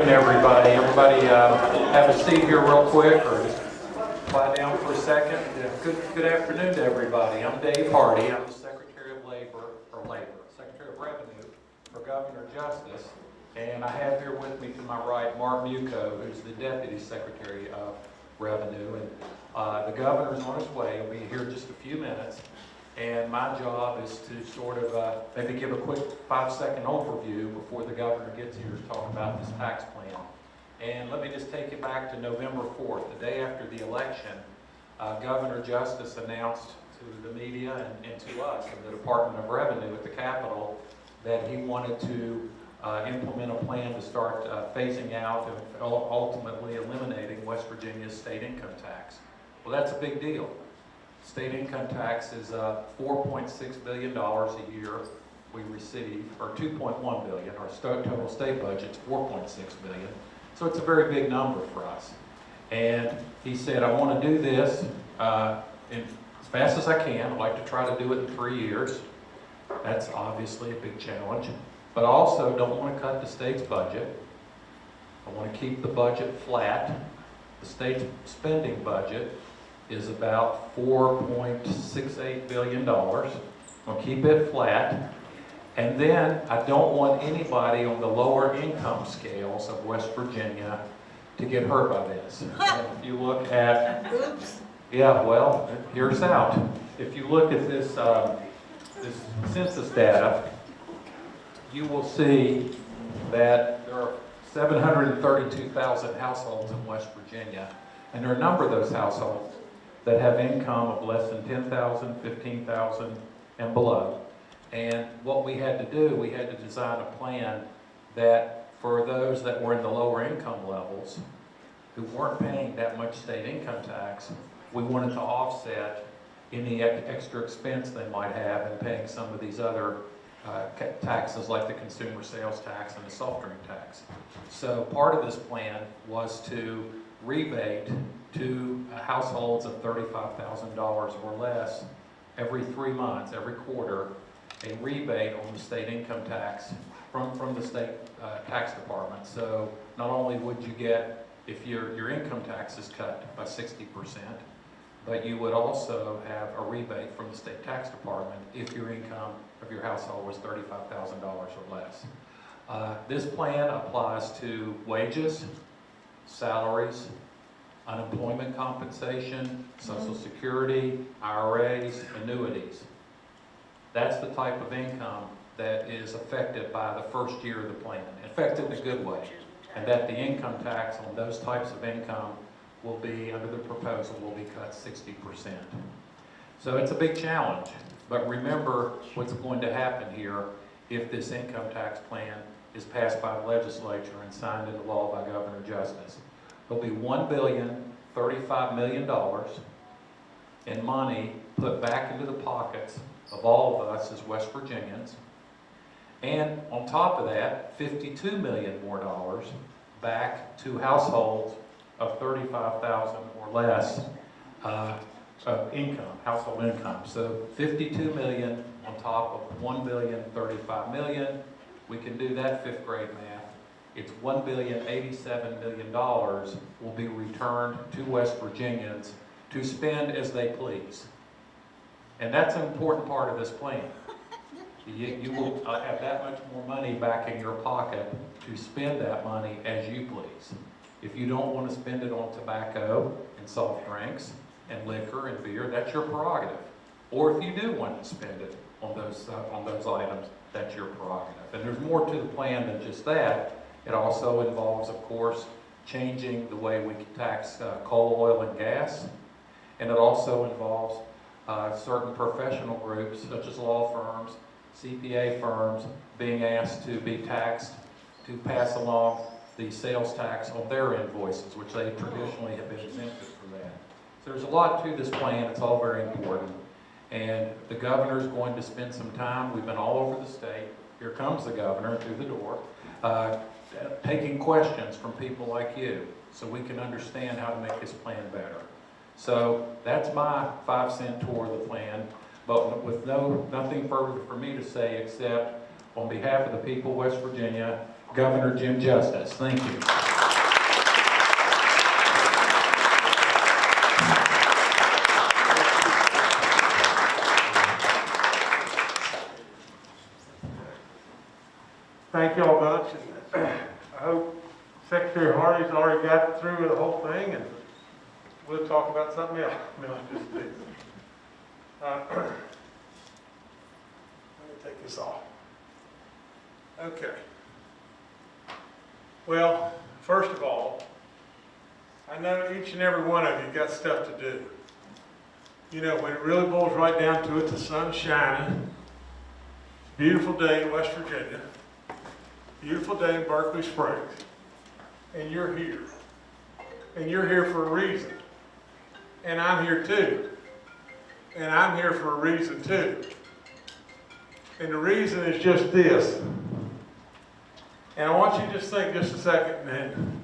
Everybody, everybody uh, have a seat here real quick or just quiet down for a second. Good, good afternoon to everybody. I'm Dave Hardy. I'm the Secretary of Labor, or Labor, Secretary of Revenue for Governor Justice. And I have here with me to my right Mark Muchow, who's the Deputy Secretary of Revenue. And uh, the governor's on his way. He'll be here in just a few minutes. And my job is to sort of uh, maybe give a quick five-second overview before the governor gets here to talk about this tax plan. And let me just take it back to November 4th, the day after the election. uh, Governor Justice announced to the media and, and to us and the Department of Revenue at the Capitol that he wanted to uh, implement a plan to start uh, phasing out and ultimately eliminating West Virginia's state income tax. Well, that's a big deal. State income tax is uh, $4.6 billion a year we receive, or 2.1 billion, our total state budget's 4.6 billion. So it's a very big number for us. And he said, I want to do this uh, in- as fast as I can. I'd like to try to do it in three years. That's obviously a big challenge. But I also don't want to cut the state's budget. I want to keep the budget flat. The state's spending budget is about $4.68 billion. I'll keep it flat. And then I don't want anybody on the lower income scales of West Virginia to get hurt by this. And If you look at, Oops. yeah, well, here's out. If you look at this, um, this census data, you will see that there are 732,000 households in West Virginia. And there are a number of those households that have income of less than 10,000, 15,000 and below. And what we had to do, we had to design a plan that for those that were in the lower income levels, who weren't paying that much state income tax, we wanted to offset any extra expense they might have in paying some of these other uh, taxes like the consumer sales tax and the soft drink tax. So part of this plan was to rebate to households of $35,000 or less every three months, every quarter, a rebate on the state income tax from, from the state uh, tax department. So not only would you get, if your, your income tax is cut by 60%, but you would also have a rebate from the state tax department if your income of your household was $35,000 or less. Uh, This plan applies to wages, salaries, unemployment compensation, social mm-hmm. security, IRAs, annuities. That's the type of income that is affected by the first year of the plan, affected in a good way. And that the income tax on those types of income will be, under the proposal, will be cut sixty percent. So it's a big challenge, but remember what's going to happen here if this income tax plan is passed by the legislature and signed into law by Governor Justice. There'll be one billion, thirty-five million dollars in money put back into the pockets of all of us as West Virginians. And on top of that, fifty-two million more dollars back to households of thirty-five thousand or less uh, of income, household income. So fifty-two million on top of one billion, thirty-five million. We can do that fifth grade math. It's one billion, eighty-seven million dollars will be returned to West Virginians to spend as they please. And that's an important part of this plan. You, you will uh, have that much more money back in your pocket to spend that money as you please. If you don't want to spend it on tobacco and soft drinks and liquor and beer, that's your prerogative. Or if you do want to spend it on those, uh, on those items, that's your prerogative. And there's more to the plan than just that. It also involves, of course, changing the way we tax uh, coal, oil, and gas. And it also involves uh, certain professional groups, such as law firms, CPA firms, being asked to be taxed to pass along the sales tax on their invoices, which they traditionally have been exempted from that. So there's a lot to this plan, it's all very important. And the governor's going to spend some time, we've been all over the state, here comes the governor through the door, uh, taking questions from people like you, so we can understand how to make this plan better. So that's my five cent tour of the plan, but with no, nothing further for me to say except on behalf of the people of West Virginia, Governor Jim Justice. Thank you. Thank you all much, and I hope Hardy's already got through the whole thing, and we'll talk about something else. Uh, Let me take this off. Okay. Well, first of all, I know each and every one of you got stuff to do. You know, when it really boils right down to it, the sun's shining, beautiful day in West Virginia beautiful day in Berkeley Springs, and you're here. And you're here for a reason. And I'm here too. And I'm here for a reason too. And the reason is just this. And I want you to just think just a second, man,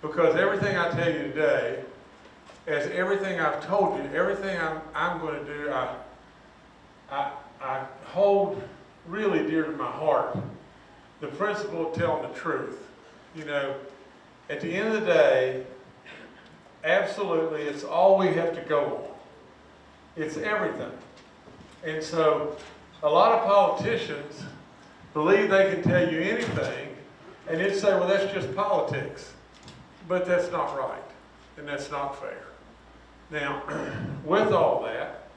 because everything I tell you today, as everything I've told you, everything I'm, I'm going to do, I, I, I hold really dear to my heart the principle of telling the truth. You know, at the end of the day, absolutely, it's all we have to go on. It's everything. And so, a lot of politicians believe they can tell you anything and then say, well, that's just politics. But that's not right, and that's not fair. Now, with all that,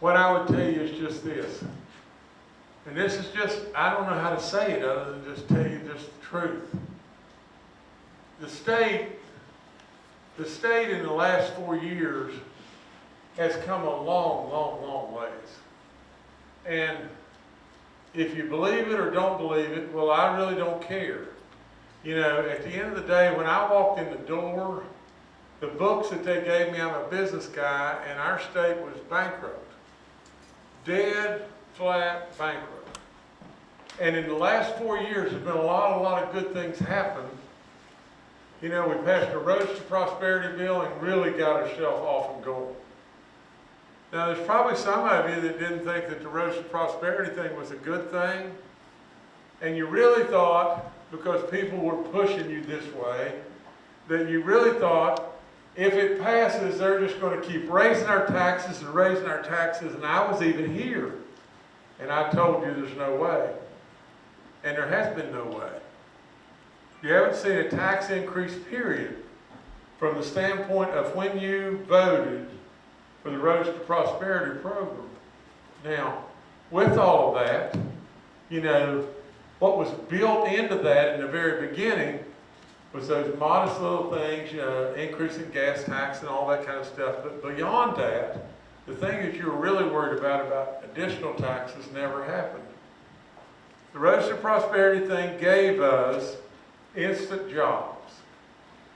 what I would tell you is just this. And this is just, I don't know how to say it other than just tell you just the truth. The state, the state in the last four years has come a long, long, long ways. And if you believe it or don't believe it, well, I really don't care. You know, at the end of the day, when I walked in the door, the books that they gave me, I'm a business guy, and our state was bankrupt. Dead, flat, bankrupt. And in the last four years, there's been a lot, a lot of good things happen. You know, we passed a Road to Prosperity bill and really got ourselves off and going. Now, there's probably some of you that didn't think that the Road to Prosperity thing was a good thing. And you really thought, because people were pushing you this way, that you really thought if it passes, they're just going to keep raising our taxes and raising our taxes. And I was even here. And I told you there's no way. And there has been no way. You haven't seen a tax increase, period, from the standpoint of when you voted for the Roads to Prosperity program. Now, with all of that, you know, what was built into that in the very beginning was those modest little things, you know, increasing gas tax and all that kind of stuff. But beyond that, the thing that you were really worried about, about additional taxes, never happened. The Road to Prosperity thing gave us instant jobs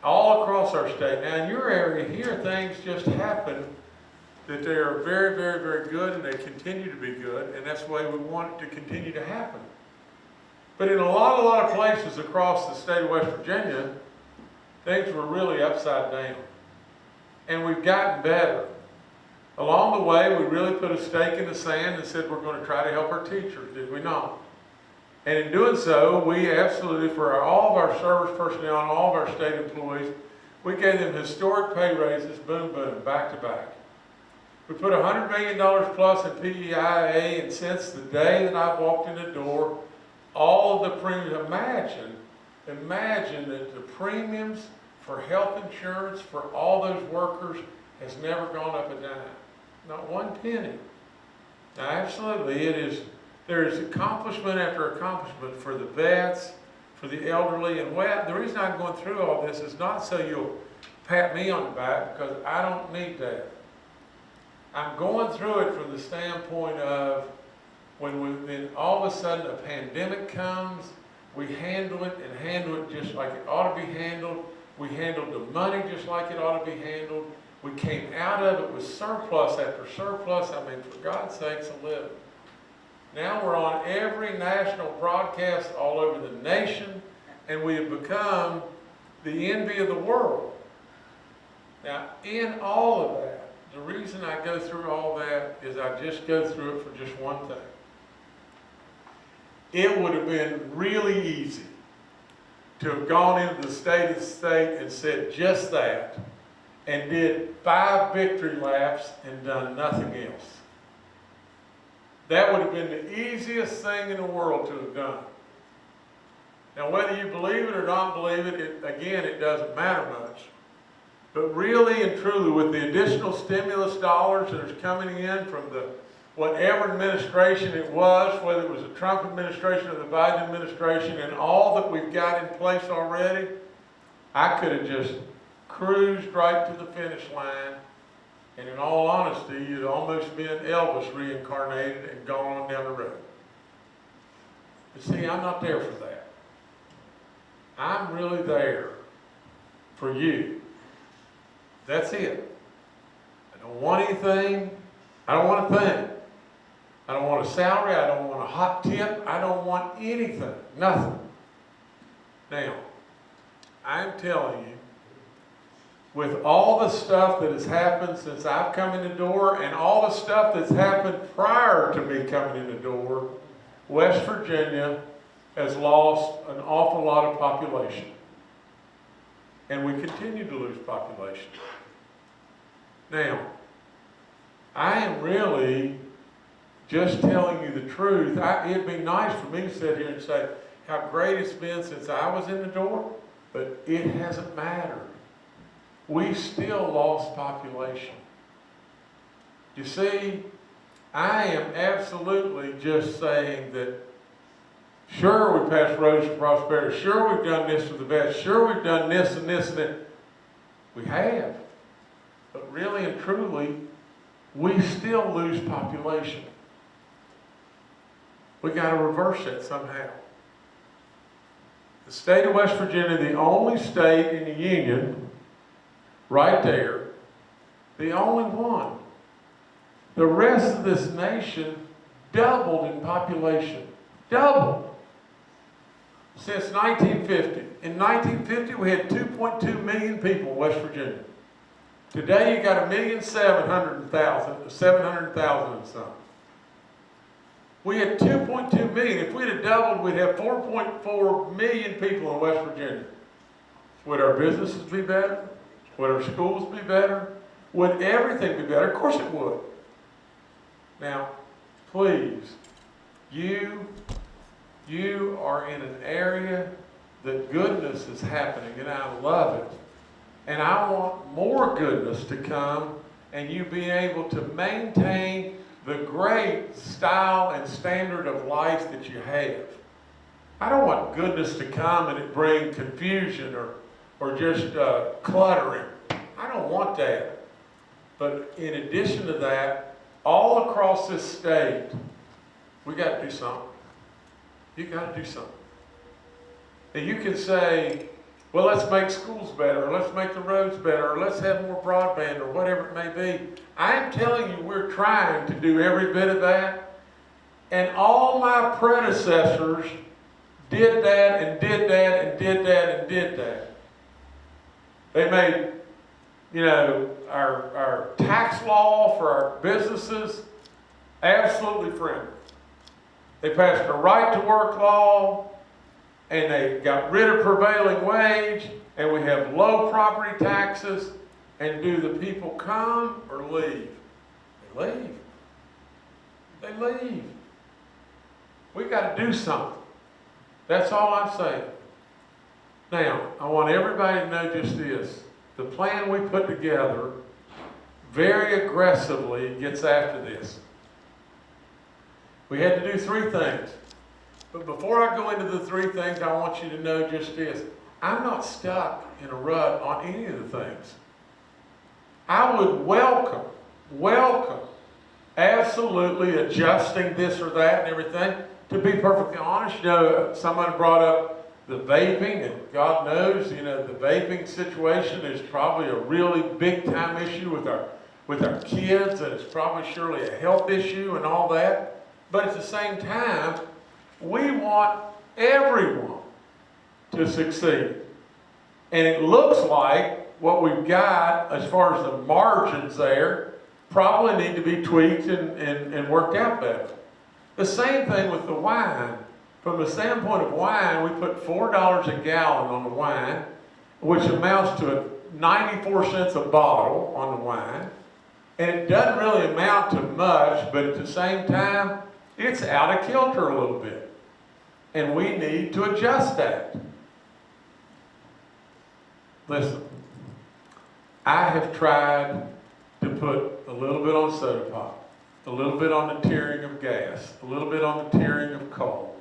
all across our state. Now, in your area here, things just happen that they are very, very, very good and they continue to be good, and that's the way we want it to continue to happen. But in a lot, a lot of places across the state of West Virginia, things were really upside down. And we've gotten better. Along the way, we really put a stake in the sand and said we're going to try to help our teachers, did we not? And in doing so, we absolutely, for all of our service personnel and all of our state employees, we gave them historic pay raises, boom, boom, back to back. We put $100 million plus in PEIA, and since the day that I walked in the door, all of the premiums, imagine, imagine that the premiums for health insurance for all those workers has never gone up a dime. Not one penny. Now, absolutely, it is there is accomplishment after accomplishment for the vets, for the elderly, and what, the reason I'm going through all this is not so you'll pat me on the back, because I don't need that. I'm going through it from the standpoint of when, we, all of a sudden a pandemic comes, we handle it and handle it just like it ought to be handled. We handled the money just like it ought to be handled. We came out of it with surplus after surplus. I mean, for God's sakes, a living. Now we're on every national broadcast all over the nation, and we have become the envy of the world. Now, in all of that, the reason I go through all that is I just go through it for just one thing. It would have been really easy to have gone into the state of the state and said just that, and did five victory laps and done nothing else. That would have been the easiest thing in the world to have done. Now, whether you believe it or not believe it, it again, it doesn't matter much. But really and truly, with the additional stimulus dollars that are coming in from the whatever administration it was, whether it was the Trump administration or the Biden administration, and all that we've got in place already, I could have just cruised right to the finish line. And in all honesty, you'd almost been Elvis reincarnated and gone on down the road. But see, I'm not there for that. I'm really there for you. That's it. I don't want anything. I don't want a thing. I don't want a salary. I don't want a hot tip. I don't want anything. Nothing. Now, I'm telling you, with all the stuff that has happened since I've come in the door and all the stuff that's happened prior to me coming in the door, West Virginia has lost an awful lot of population. And we continue to lose population. Now, I am really just telling you the truth. I, it'd be nice for me to sit here and say how great it's been since I was in the door, but it hasn't mattered. We still lost population. You see, I am absolutely just saying that Sure, we passed roads to prosperity. Sure, we've done this for the best. Sure, we've done this and this and that. We have. But really and truly, we still lose population. We got to reverse it somehow. The state of West Virginia, the only state in the Union, right there, the only one. The rest of this nation doubled in population. Doubled since 1950. In 1950, we had 2.2 million people in West Virginia. Today, you got a million seven hundred thousand, seven hundred thousand and some. We had 2.2 million. If we'd doubled, we'd have 4.4 million people in West Virginia. Would our businesses be better? Would our schools be better? Would everything be better? Of course it would. Now, please, you you are in an area that goodness is happening, and I love it. And I want more goodness to come, and you be able to maintain the great style and standard of life that you have. I don't want goodness to come and it bring confusion or, or just uh, cluttering. I don't want that. But in addition to that, all across this state, we got to do something. You got to do something. And you can say, well, let's make schools better, let's make the roads better, let's have more broadband, or whatever it may be. I'm telling you, we're trying to do every bit of that. And all my predecessors did that, and did that, and did that, and did that. They made, you know, our, our tax law for our businesses absolutely friendly. They passed a right to work law, and they got rid of prevailing wage, and we have low property taxes. And do the people come or leave? They leave. They leave. We got to do something. That's all I'm saying. Now, I want everybody to know just this. The plan we put together very aggressively gets after this. We had to do three things. But before I go into the three things, I want you to know just this. I'm not stuck in a rut on any of the things. I would welcome, welcome, absolutely adjusting this or that and everything. To be perfectly honest, you know, someone brought up the vaping, and God knows, you know, the vaping situation is probably a really big time issue with our with our kids, and it's probably surely a health issue and all that. But at the same time, we want everyone to succeed. And it looks like what we've got as far as the margins there probably need to be tweaked and, and, and worked out better. The same thing with the wine. From the standpoint of wine, we put four dollars a gallon on the wine, which amounts to ninety-four cents a bottle on the wine. And it doesn't really amount to much, but at the same time, it's out of kilter a little bit. And we need to adjust that. Listen, I have tried to put a little bit on soda pop, a little bit on the tearing of gas, a little bit on the tearing of coal.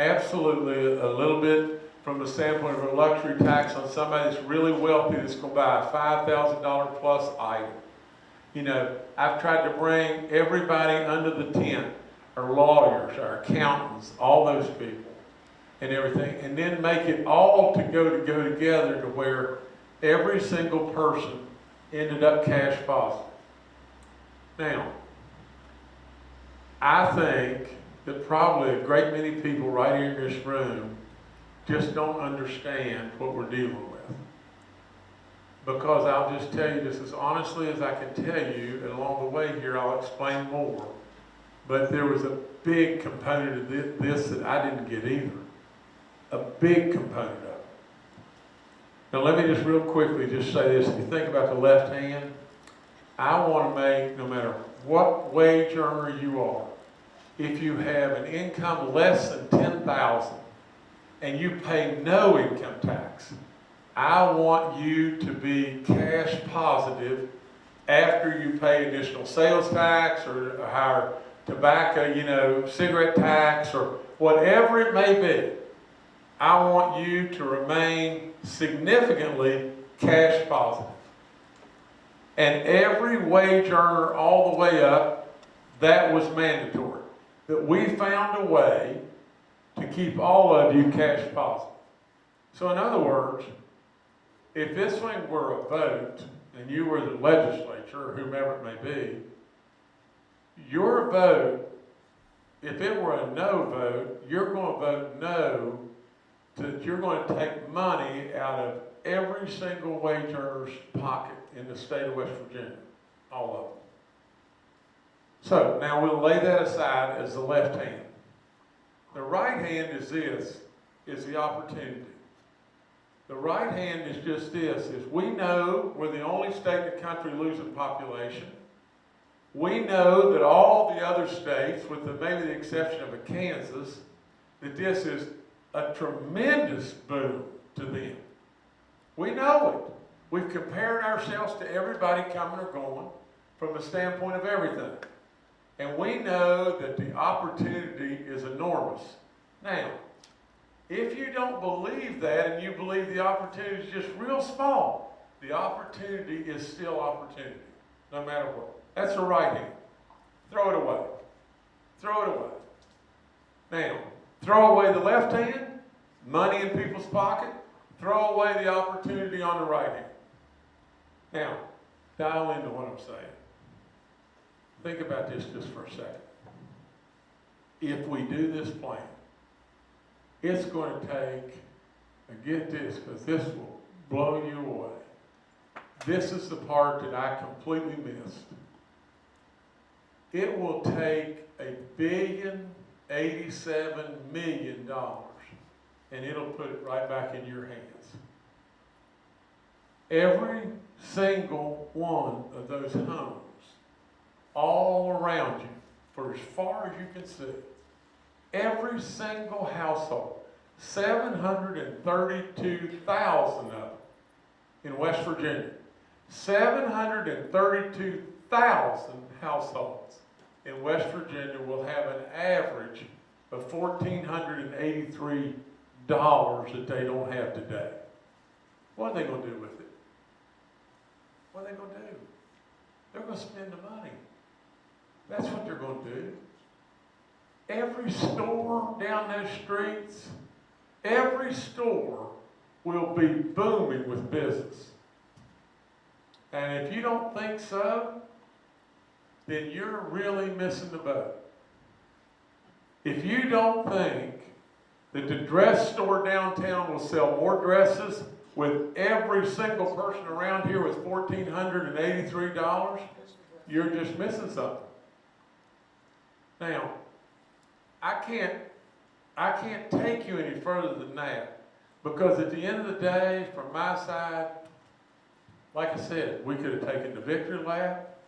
Absolutely, a little bit from the standpoint of a luxury tax on somebody that's really wealthy that's gonna buy a five thousand dollar plus item. You know, I've tried to bring everybody under the tent, our lawyers, our accountants, all those people and everything, and then make it all to go to go together to where every single person ended up cash positive. Now, I think that probably a great many people right here in this room just don't understand what we're dealing with. Because I'll just tell you this as honestly as I can tell you, and along the way here, I'll explain more. But there was a big component of thi- this that I didn't get either. A big component of it. Now, let me just real quickly just say this. If you think about the left hand, I want to make, no matter what wage earner you are, if you have an income less than ten thousand and you pay no income tax, I want you to be cash positive after you pay additional sales tax or higher tobacco, you know, cigarette tax or whatever it may be. I want you to remain significantly cash positive. And every wage earner all the way up, that was mandatory. That we found a way to keep all of you cash positive. So in other words, if this thing were a vote and you were the legislature, whomever it may be, your vote, if it were a no vote, you're going to vote no that you're going to take money out of every single wage earner's pocket in the state of West Virginia, all of them. So now we'll lay that aside as the left hand. The right hand is this, is the opportunity. The right hand is just this, is we know we're the only state in the country losing population. We know that all the other states, with the, maybe the exception of Kansas, that this is a tremendous boom to them. We know it. We've compared ourselves to everybody coming or going from the standpoint of everything. And we know that the opportunity is enormous. Now, if you don't believe that and you believe the opportunity is just real small, the opportunity is still opportunity, no matter what. That's the right hand. Throw it away. Throw it away. Now, throw away the left hand, money in people's pocket, throw away the opportunity on the right hand. Now, dial into what I'm saying. Think about this just for a second. If we do this plan, it's going to take, and get this, because this will blow you away. This is the part that I completely missed. It will take a billion eighty-seven million dollars, and it'll put it right back in your hands. Every single one of those homes, all around you, for as far as you can see, every single household, seven hundred and thirty-two thousand of them in West Virginia, seven hundred and thirty-two thousand households in West Virginia will have an average of fourteen hundred and eighty-three dollars that they don't have today. What are they gonna do with it? What are they gonna do? They're gonna spend the money. That's what they're gonna do. Every store down those streets, every store will be booming with business. And if you don't think so, then you're really missing the boat. If you don't think that the dress store downtown will sell more dresses with every single person around here with fourteen hundred and eighty-three dollars, you're just missing something. Now, I can't, I can't take you any further than that. Because at the end of the day, from my side, like I said, we could have taken the victory lap.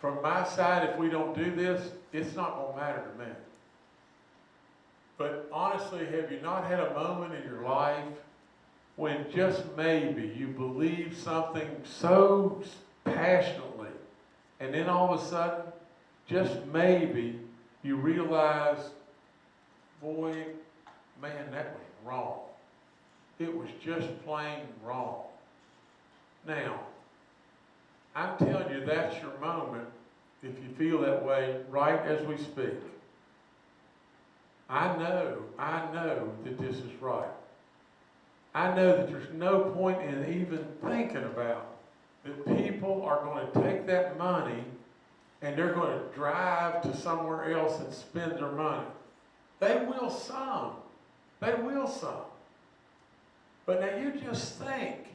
From my side, if we don't do this, it's not gonna matter to me. But honestly, have you not had a moment in your life when just maybe you believe something so passionately, and then all of a sudden, just maybe, you realize, boy, man, that was wrong. It was just plain wrong. Now, I'm telling you, that's your moment if you feel that way right as we speak. I know, I know that this is right. I know that there's no point in even thinking about that people are going to take that money and they're going to drive to somewhere else and spend their money. They will some. They will some. But now you just think,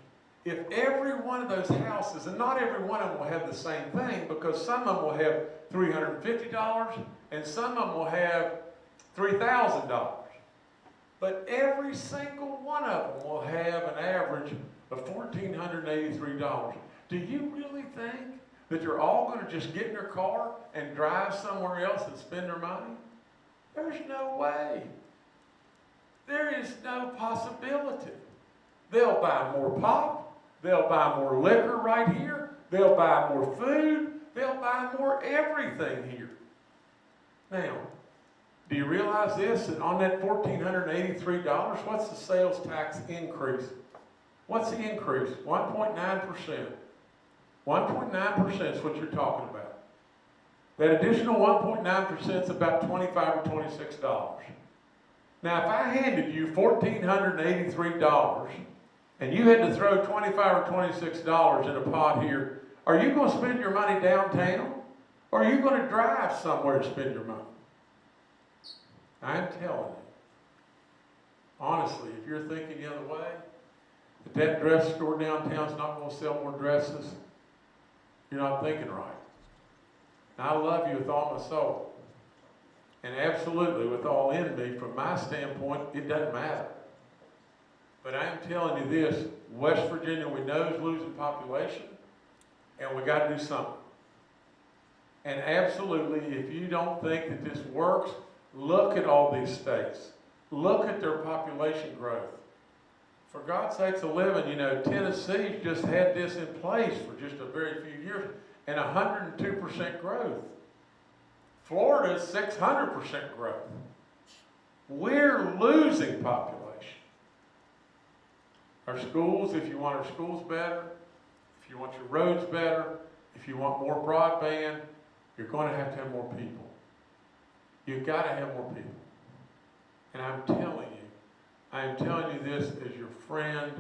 if every one of those houses, and not every one of them will have the same thing, because some of them will have $350 and some of them will have $3,000. But every single one of them will have an average of $1,483. Do you really think that they're all going to just get in their car and drive somewhere else and spend their money? There's no way. There is no possibility. They'll buy more pop. They'll buy more liquor right here. They'll buy more food. They'll buy more everything here. Now, do you realize this? That on that $1,483, what's the sales tax increase? What's the increase? 1.9%. 1.9% is what you're talking about. That additional 1.9% is about 25 or $26. Now, if I handed you $1,483 and you had to throw 25 or $26 in a pot here, are you going to spend your money downtown? Or are you going to drive somewhere to spend your money? I'm telling you, honestly, if you're thinking the other way, that dress store downtown's not going to sell more dresses, you're not thinking right. And I love you with all my soul. And absolutely, with all in me, from my standpoint, it doesn't matter. But I'm telling you this, West Virginia, we know is losing population, and we got to do something. And absolutely, if you don't think that this works, look at all these states. Look at their population growth. For God's sakes a living, you know, Tennessee just had this in place for just a very few years, and 102% growth. Florida's 600% growth. We're losing population. Our schools, if you want our schools better, if you want your roads better, if you want more broadband, you're going to have to have more people. You've got to have more people. And I'm telling you, I am telling you this as your friend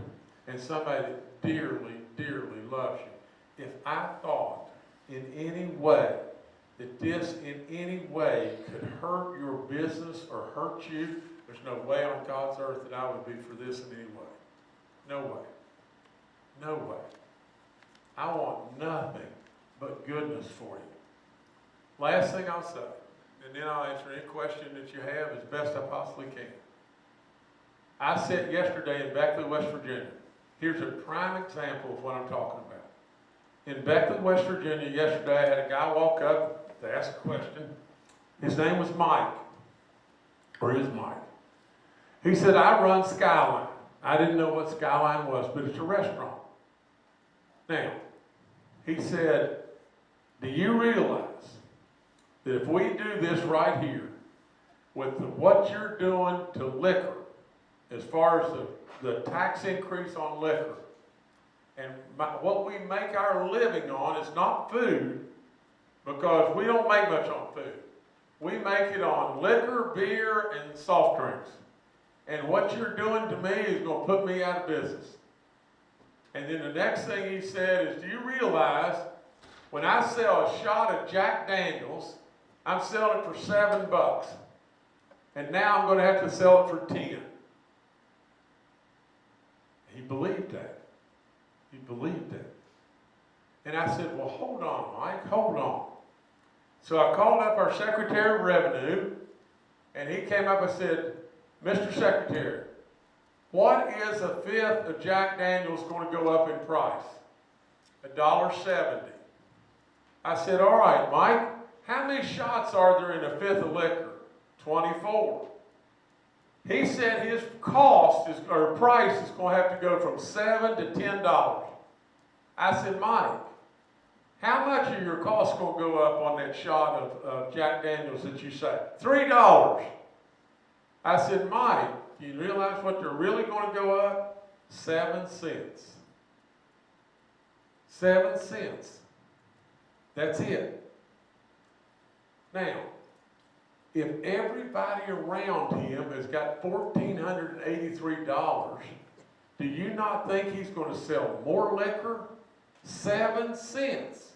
and somebody that dearly, dearly loves you. If I thought in any way that this in any way could hurt your business or hurt you, there's no way on God's earth that I would be for this in any way. No way. No way. I want nothing but goodness for you. Last thing I'll say, and then I'll answer any question that you have as best I possibly can. I sat yesterday in Beckley, West Virginia. Here's a prime example of what I'm talking about. In Beckley, West Virginia, yesterday I had a guy walk up to ask a question. His name was Mike, or is Mike. He said, I run Skyline. I didn't know what Skyline was, but it's a restaurant. Now, he said, Do you realize that if we do this right here, with the, what you're doing to liquor, as far as the, the tax increase on liquor, and my, what we make our living on is not food, because we don't make much on food. We make it on liquor, beer, and soft drinks. And what you're doing to me is going to put me out of business. And then the next thing he said is, do you realize when I sell a shot of Jack Daniels, I'm selling it for seven bucks. And now I'm going to have to sell it for ten. Believed that. He believed that. And I said, well, hold on, Mike, hold on. So I called up our Secretary of Revenue, and he came up and said, Mr. Secretary, what is a fifth of Jack Daniels going to go up in price? A dollar seventy. I said, all right, Mike, how many shots are there in a fifth of liquor? Twenty-four. He said his cost is, or price is going to have to go from seven to ten dollars. I said, Mike, how much are your costs going to go up on that shot of, of Jack Daniels that you say? Three dollars. I said, Mike, do you realize what they're really going to go up? Seven cents. Seven cents. That's it. Now, if everybody around him has got fourteen hundred and eighty-three dollars, do you not think he's gonna sell more liquor? Seven cents.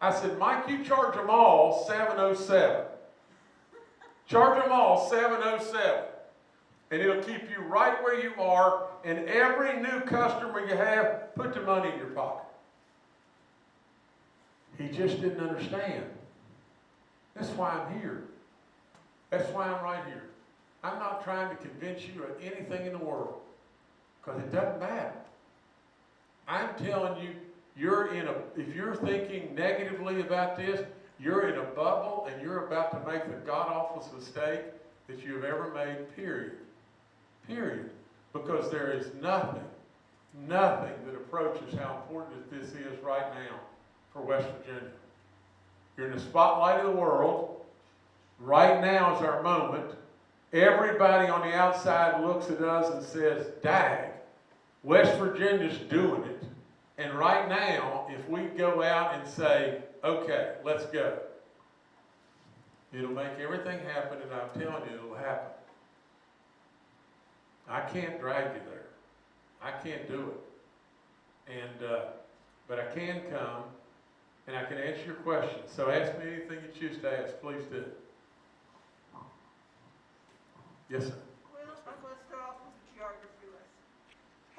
I said, Mike, you charge them all seven oh seven. Charge them all seven oh seven. And it'll keep you right where you are, and every new customer you have, put the money in your pocket. He just didn't understand. That's why I'm here. That's why I'm right here. I'm not trying to convince you of anything in the world, because it doesn't matter. I'm telling you, you're in a, if you're thinking negatively about this, you're in a bubble and you're about to make the god-awful mistake that you have ever made, period. Period. Because there is nothing, nothing that approaches how important this is right now for West Virginia. You're in the spotlight of the world. Right now is our moment. Everybody on the outside looks at us and says, Dag, West Virginia's doing it. And right now, if we go out and say, okay, let's go, it'll make everything happen, and I'm telling you, it'll happen. I can't drag you there. I can't do it. And, uh, but I can come and I can answer your questions. So ask me anything you choose to ask, please do. Yes, sir. Well, I'm gonna start off with the geography lesson.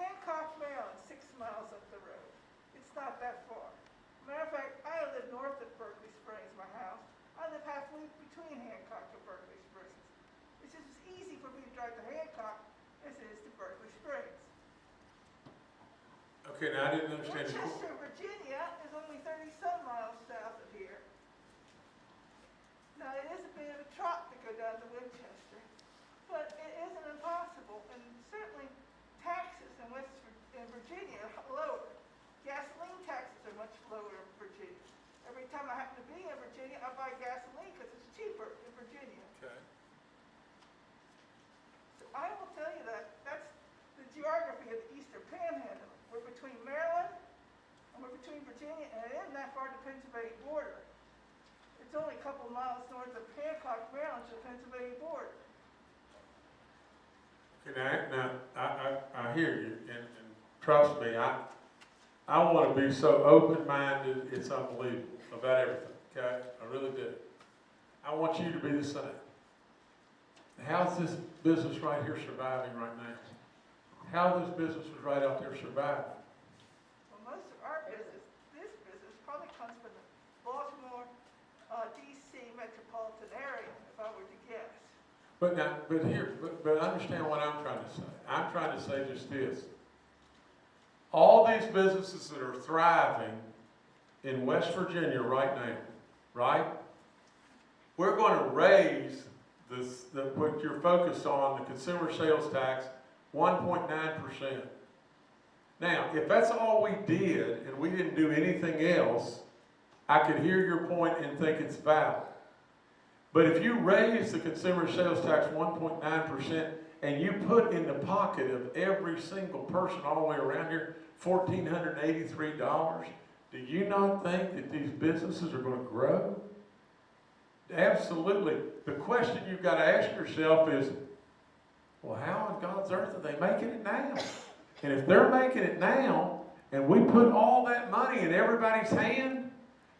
Hancock, Maryland, six miles up the road. It's not that far. Matter of fact, I live north of Berkeley Springs, my house. I live halfway between Hancock and Berkeley Springs. It's just as easy for me to drive to Hancock as it is to Berkeley Springs. Okay, now I didn't understand. Winchester, Virginia is only thirty-some miles south of here. Now, it is a bit of a trot to go down to Winchester, but it isn't impossible, and certainly taxes in West, in Virginia are lower. Gasoline taxes are much lower in Virginia. Every time I happen to be in Virginia, I buy gasoline because it's cheaper in Virginia. Okay. So I will tell you that, that's the geography of the Eastern Panhandle. We're between Maryland, and we're between Virginia, and it isn't that far to the Pennsylvania border. It's only a couple miles north of Hancock, Maryland, to the Pennsylvania border. Okay, now, now, I, I, I hear you, and, and trust me, I, I want to be so open-minded, it's unbelievable about everything, okay? I really do. I want you to be the same. How's this business right here surviving right now? How this business is right out there surviving? Well, most of our business, this business probably comes from the Baltimore, uh, DC metropolitan area, if I were to guess. But now, but here, but, but understand what I'm trying to say. I'm trying to say just this. All these businesses that are thriving in West Virginia right now, right? We're going to raise this, the, what you're focused on, the consumer sales tax, one point nine percent. Now, if that's all we did and we didn't do anything else, I could hear your point and think it's valid. But if you raise the consumer sales tax one point nine percent and you put in the pocket of every single person all the way around here fourteen hundred and eighty-three dollars, do you not think that these businesses are gonna grow? Absolutely. The question you've gotta ask yourself is, well, how on God's earth are they making it now? And if they're making it now, and we put all that money in everybody's hand,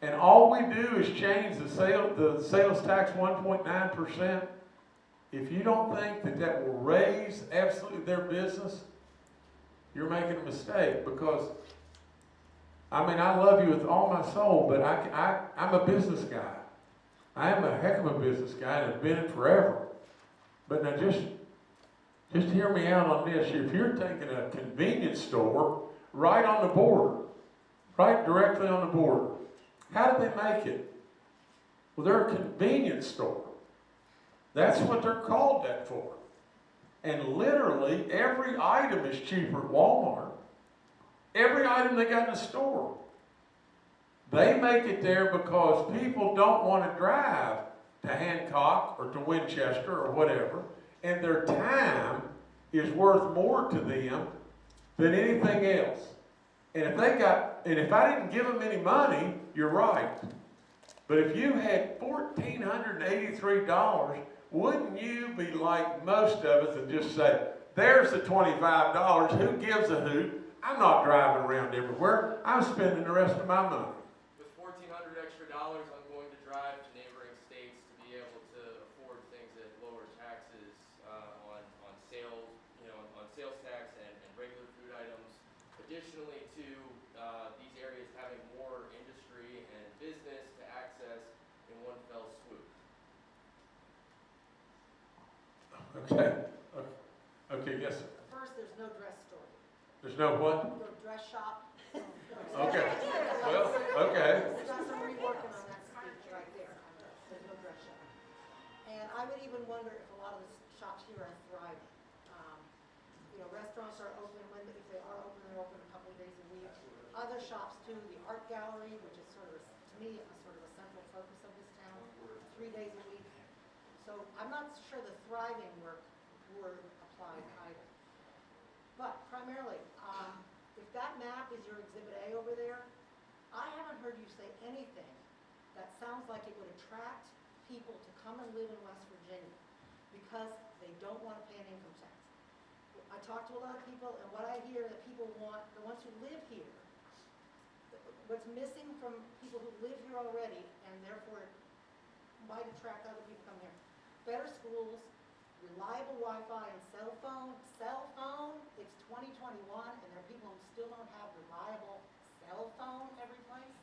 and all we do is change the sale, the sales tax one point nine percent, if you don't think that that will raise absolutely their business, you're making a mistake, because, I mean, I love you with all my soul, but I, I, I'm a business guy. I am a heck of a business guy and have been it forever. But now just, just hear me out on this. If you're taking a convenience store right on the border, right directly on the border, how did they make it? Well, they're a convenience store. That's what they're called that for. And literally, every item is cheaper at Walmart. Every item they got in the store. They make it there because people don't want to drive to Hancock or to Winchester or whatever, and their time is worth more to them than anything else. And if they got, and if I didn't give them any money, you're right. But if you had fourteen hundred eighty-three dollars, wouldn't you be like most of us and just say, there's the twenty-five dollars, who gives a hoot? I'm not driving around everywhere, I'm spending the rest of my money. With fourteen hundred extra dollars, I'm going to drive to neighboring states to be able to afford things at lower taxes, uh, on, on sales, you know, on sales tax and, and regular food items. Additionally to, uh, these areas having more industry and business to access in one fell swoop. Okay, okay, okay, yes, sir. First, there's no dress store, there's no what? no dress shop. Okay, well, okay. Got some reworking on that speech right there, there's no dress shop. And I would even wonder if a lot of the shops here are thriving. Um, You know, restaurants are open, when, if they are open, they're open a couple of days a week. Other shops too, the art gallery, which is sort of, to me, a sort of a central focus of this town, three days a week. So I'm not sure the thriving work word applies either. But primarily, um, if that map is your exhibit A over there, I haven't heard you say anything that sounds like it would attract people to come and live in West Virginia because they don't want to pay an income tax. I talk to a lot of people and what I hear that people want, the ones who live here, what's missing from people who live here already and therefore might attract other people to come here. Better schools, reliable Wi-Fi and cell phone, cell phone, it's twenty twenty-one, and there are people who still don't have reliable cell phone every place.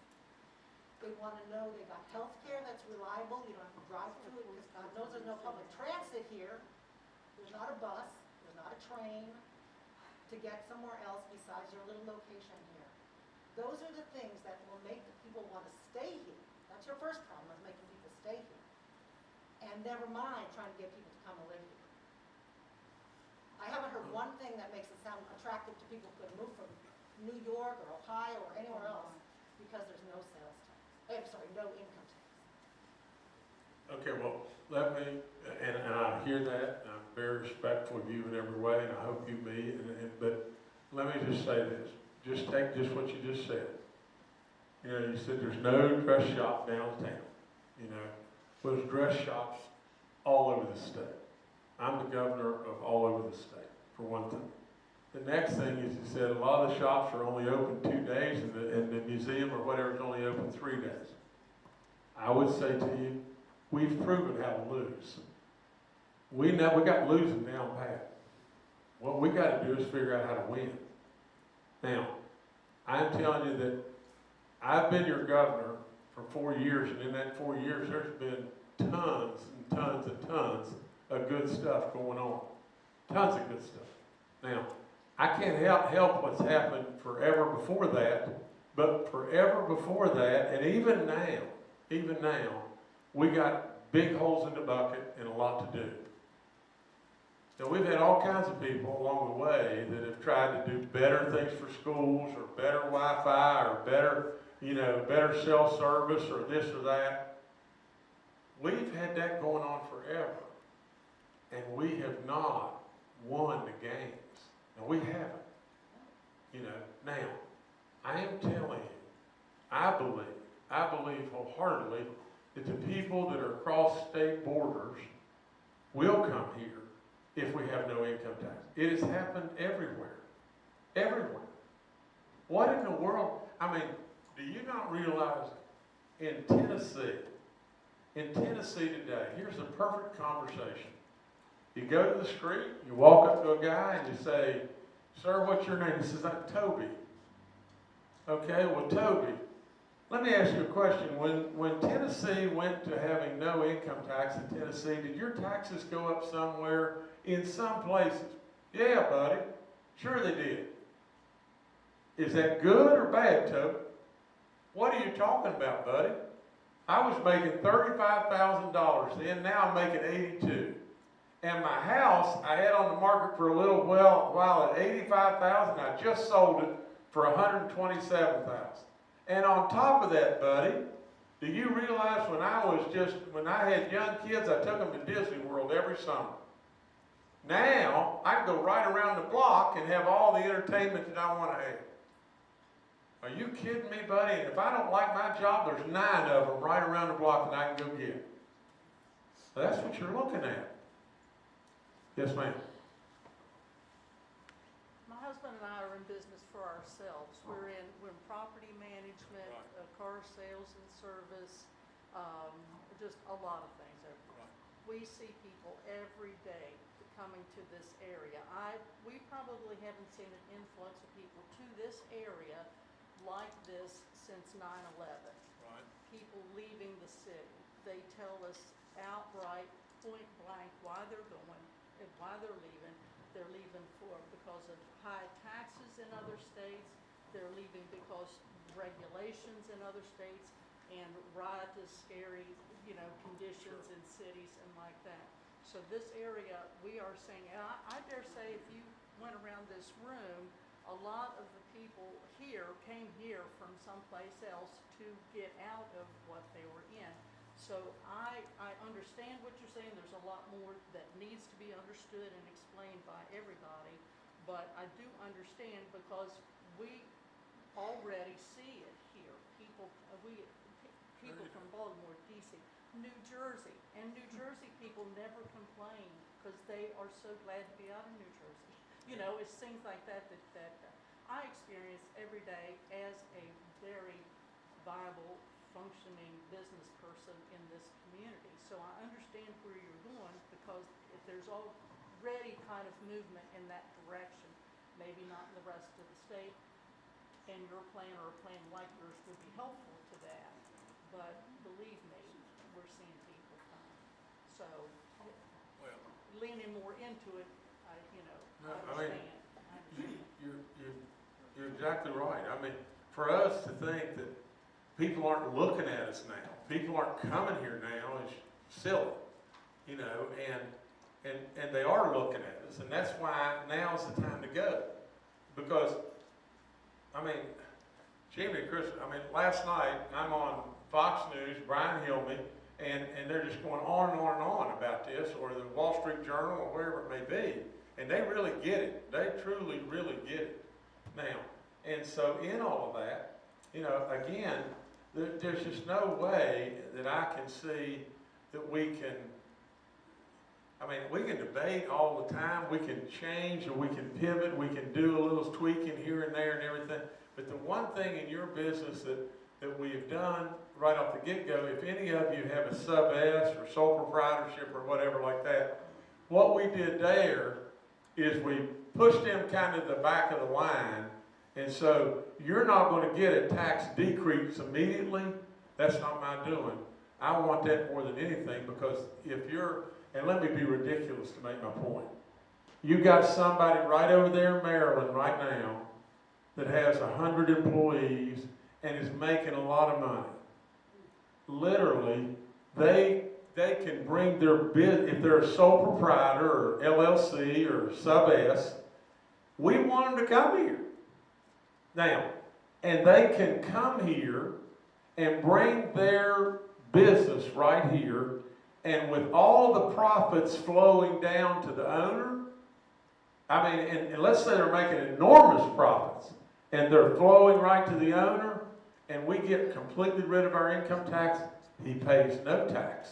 They wanna know they got health care that's reliable, you don't have to drive to it, because God knows there's no public transit here. There's not a bus, there's not a train to get somewhere else besides your little location here. Those are the things that will make the people wanna stay here. That's your first problem, is making. And never mind trying to get people to come and live here. I haven't heard one thing that makes it sound attractive to people who could move from New York or Ohio or anywhere else because there's no sales tax. Eh, I'm sorry, no income tax. Okay, well, let me, and, and I hear that, and I'm very respectful of you in every way, and I hope you be, and, and, but let me just say this, just take just what you just said. You know, you said there's no dress shop downtown, you know, well, there's dress shops all over the state. I'm the governor of all over the state, for one thing. The next thing is, you said a lot of the shops are only open two days, and the, and the museum or whatever is only open three days. I would say to you, we've proven how to lose. We know, we got losing down pat. What we gotta do is figure out how to win. Now, I'm telling you that I've been your governor for four years, and in that four years, there's been tons and tons and tons of good stuff going on. Tons of good stuff. Now, I can't help, help what's happened forever before that, but forever before that, and even now, even now, we got big holes in the bucket and a lot to do. Now, we've had all kinds of people along the way that have tried to do better things for schools, or better Wi-Fi, or better, you know, better cell service, or this or that. We've had that going on forever, and we have not won the games. And we haven't. You know, now, I am telling you, I believe, I believe wholeheartedly that the people that are across state borders will come here if we have no income tax. It has happened everywhere, everywhere. What in the world, I mean, do you not realize in Tennessee, in Tennessee today, here's a perfect conversation. You go to the street, you walk up to a guy and you say, sir, what's your name? He says, I'm Toby. Okay, well, Toby, let me ask you a question. When, when Tennessee went to having no income tax in Tennessee, did your taxes go up somewhere? In some places, Yeah, buddy. Sure they did. Is that good or bad, Toby? What are you talking about, buddy? I was making thirty-five thousand dollars then, now I'm making eighty-two. And my house, I had on the market for a little while, while at eighty-five thousand, I just sold it for a hundred and twenty-seven thousand. And on top of that, buddy, do you realize when I was just, when I had young kids, I took them to Disney World every summer. Now, I can go right around the block and have all the entertainment that I want to have. Are you kidding me, buddy? And if I don't like my job, there's nine of them right around the block that I can go get. That's what you're looking at. Yes, ma'am. My husband and I are in business for ourselves. We're in, we're in property management, uh, car sales and service, um, just a lot of things. We see people every day coming to this area. I, we probably haven't seen an influx of people to this area like this since 9/11 Right. people leaving the city. They tell us outright, point blank, why they're going and why they're leaving. They're leaving for, because of high taxes in other states. They're leaving because regulations in other states and riotous, scary, you know, conditions in cities and like that. So this area, we are saying, and I, I dare say if you went around this room, a lot of the people here came here from someplace else to get out of what they were in. So I, I understand what you're saying, there's a lot more that needs to be understood and explained by everybody, but I do understand because we already see it here. People, we, people from Baltimore, DC, New Jersey, and New Jersey people never complain because they are so glad to be out of New Jersey. You know, it's things like that that, that uh, I experience every day as a very viable, functioning business person in this community. So I understand where you're going because if there's already kind of movement in that direction, maybe not in the rest of the state, and your plan or a plan like yours would be helpful to that. But believe me, we're seeing people come. So Well, leaning more into it, I, you know, No, I mean, you're, you're, you're exactly right. I mean, for us to think that people aren't looking at us now, people aren't coming here now is silly, you know, and, and, and they are looking at us, and that's why now's the time to go. Because, I mean, Jimmy and Chris, I mean, last night, I'm on Fox News, Brian Kilmeade, and, and they're just going on and on and on about this, or the Wall Street Journal, or wherever it may be. And they really get it. They truly, really get it now. And so in all of that, you know, again, there, there's just no way that I can see that we can, I mean, we can debate all the time, we can change, or we can pivot, we can do a little tweaking here and there and everything. But the one thing in your business that, that we have done right off the get-go, if any of you have a sub S or sole proprietorship or whatever like that, what we did there is we push them kind of the back of the line. And so you're not going to get a tax decrease immediately. That's not my doing. I want that more than anything because if you're, and let me be ridiculous to make my point. You got somebody right over there in Maryland right now that has a hundred employees and is making a lot of money. Literally, they, they can bring their bid, if they're a sole proprietor or LLC or sub S, we want them to come here. Now, and they can come here and bring their business right here, and with all the profits flowing down to the owner, I mean, and, and let's say they're making enormous profits, and they're flowing right to the owner, and we get completely rid of our income tax, he pays no tax.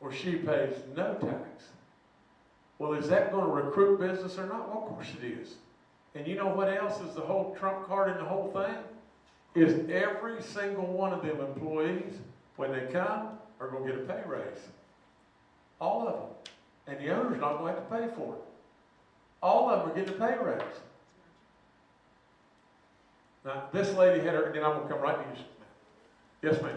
Or she pays no tax. Well, is that going to recruit business or not? Well, of course it is. And you know what else is the whole trump card in the whole thing? Is every single one of them employees, when they come, are going to get a pay raise. All of them. And the owner's not going to have to pay for it. All of them are getting a pay raise. Now, this lady had her, and I'm going to come right to you. Yes, ma'am.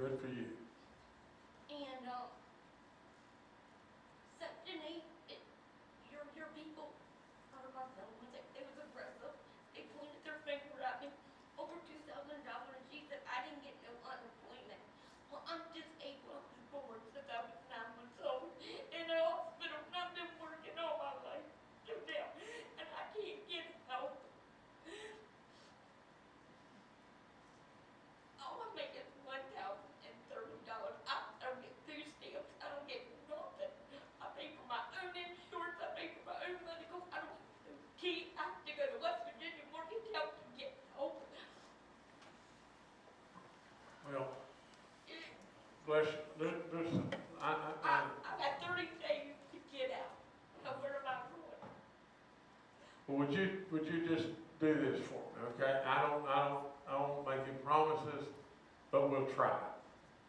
Good for you. Bless, you. Li- listen, I, I, I, I, I've got thirty days to get out. Now, where am I going? well, would you, would you just do this for me, okay? I don't, I don't, I won't make any promises, but we'll try.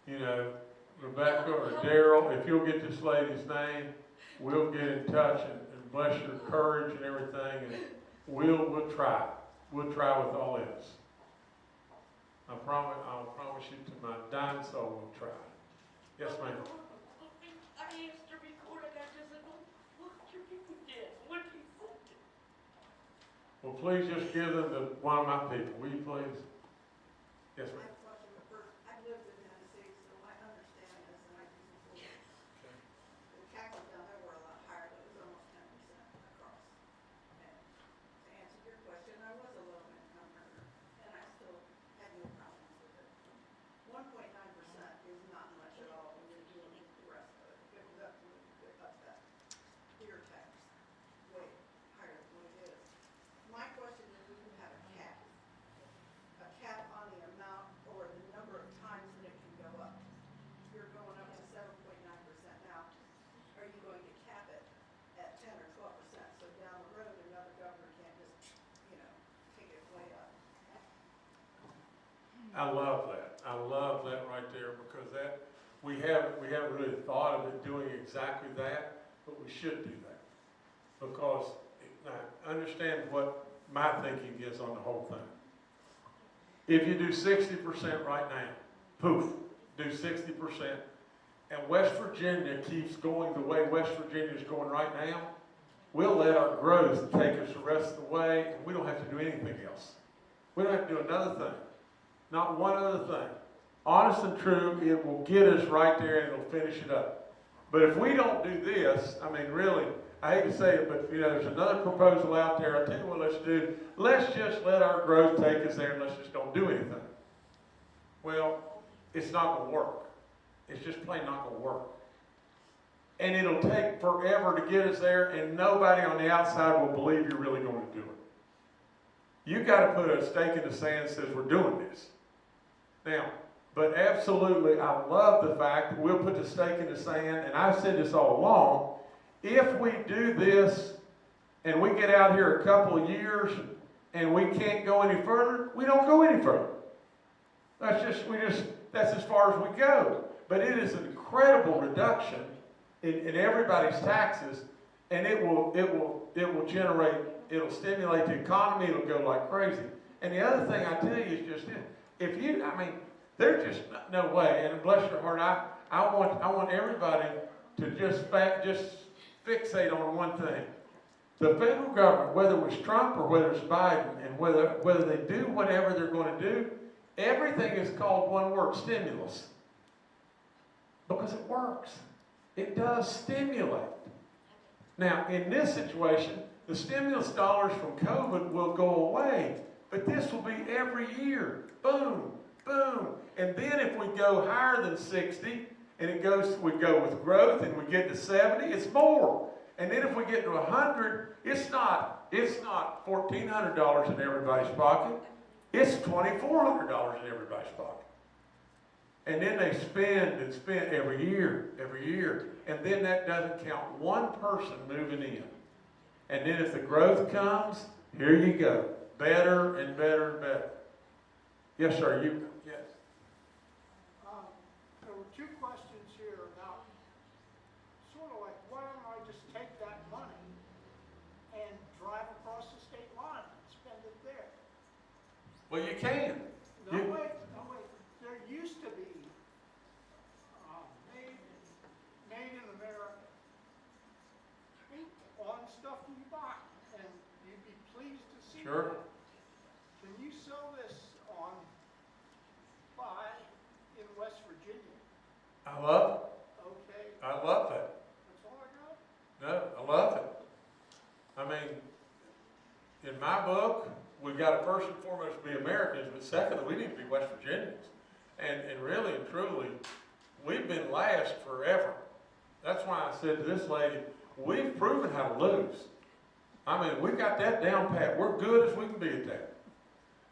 You know, Rebecca or Daryl, if you'll get this lady's name, we'll get in touch and, and bless your courage and everything, and we'll, we'll try. We'll try with all this. I promise, I'll promise you to my dying soul, we'll try. Yes, ma'am. I asked to record it, I just said, "Oh, look what your people did, what he said. Well, please just give them to one of my people, will you please? Yes, ma'am. question, but first, I've lived in Tennessee, so I understand this, and I can support it. The taxes down there were a lot higher, it was almost ten percent across. And to answer your question, I was a low income earner, and I still had no problems with it. One point nine percent is not much at all when you're dealing with the rest of it. If it was up to me, you could up that beer tax way higher than what it is. My question is, we can have a cap, a cap on the amount or the number of times that it can go up. You're going up to seven point nine percent now. Are you going to cap it at ten or twelve percent? So down the road, another governor can't just, you know, take it way up. I love that. I love that right there because that, we haven't, we haven't really thought of it doing exactly that, but we should do that. Because, now, understand what my thinking is on the whole thing. If you do sixty percent right now, poof, do sixty percent, and West Virginia keeps going the way West Virginia is going right now, we'll let our growth take us the rest of the way, and we don't have to do anything else. We don't have to do another thing. Not one other thing. Honest and true, it will get us right there and it'll finish it up. But if we don't do this, I mean, really, I hate to say it, but, you know, there's another proposal out there. I tell you what let's do. Let's just let our growth take us there and let's just don't do anything. Well, it's not gonna work. It's just plain not gonna work. And it'll take forever to get us there and nobody on the outside will believe you're really gonna do it. You've gotta put a stake in the sand that says we're doing this. Now, but absolutely, I love the fact that we'll put the stake in the sand, and I've said this all along. If we do this and we get out here a couple of years and we can't go any further, we don't go any further. That's just, we just, that's as far as we go. But it is an incredible reduction in, in everybody's taxes, and it will, it will, it will generate, it'll stimulate the economy, it'll go like crazy. And the other thing I tell you is just if you, I mean, there's just no- way, and bless your heart, I, I want, I want everybody to just just fixate on one thing. The federal government, whether it was Trump or whether it's Biden, and whether, whether they do whatever they're gonna do, everything is called one word, stimulus. Because it works. It does stimulate. Now, in this situation, the stimulus dollars from COVID will go away, but this will be every year. Boom, boom. And then if we go higher than 60, and it goes, we go with growth and we get to 70, it's more. And then if we get to 100, it's not, it's not $1,400 in everybody's pocket. It's $2,400 in everybody's pocket. And then they spend and spend every year, every year. And then that doesn't count one person moving in. And then if the growth comes, here you go. Better and better and better. Yes, sir, you, yes. Um, There were two questions here about, sort of like, why don't I just take that money and drive across the state line and spend it there? Well, you can. No, You- wait, no, wait, there used to be, uh, made, made in America on stuff you buy, and you'd be pleased to see Sure. that. Can you sell this on, buy in West Virginia? I love it. Okay. I love it. that's all I got? No, I love it. I mean, in my book, we've got to first and foremost be Americans, but secondly, we need to be West Virginians. And, and really and truly, we've been last forever. That's why I said to this lady, we've proven how to lose. I mean, we've got that down pat. We're good as we can be at that.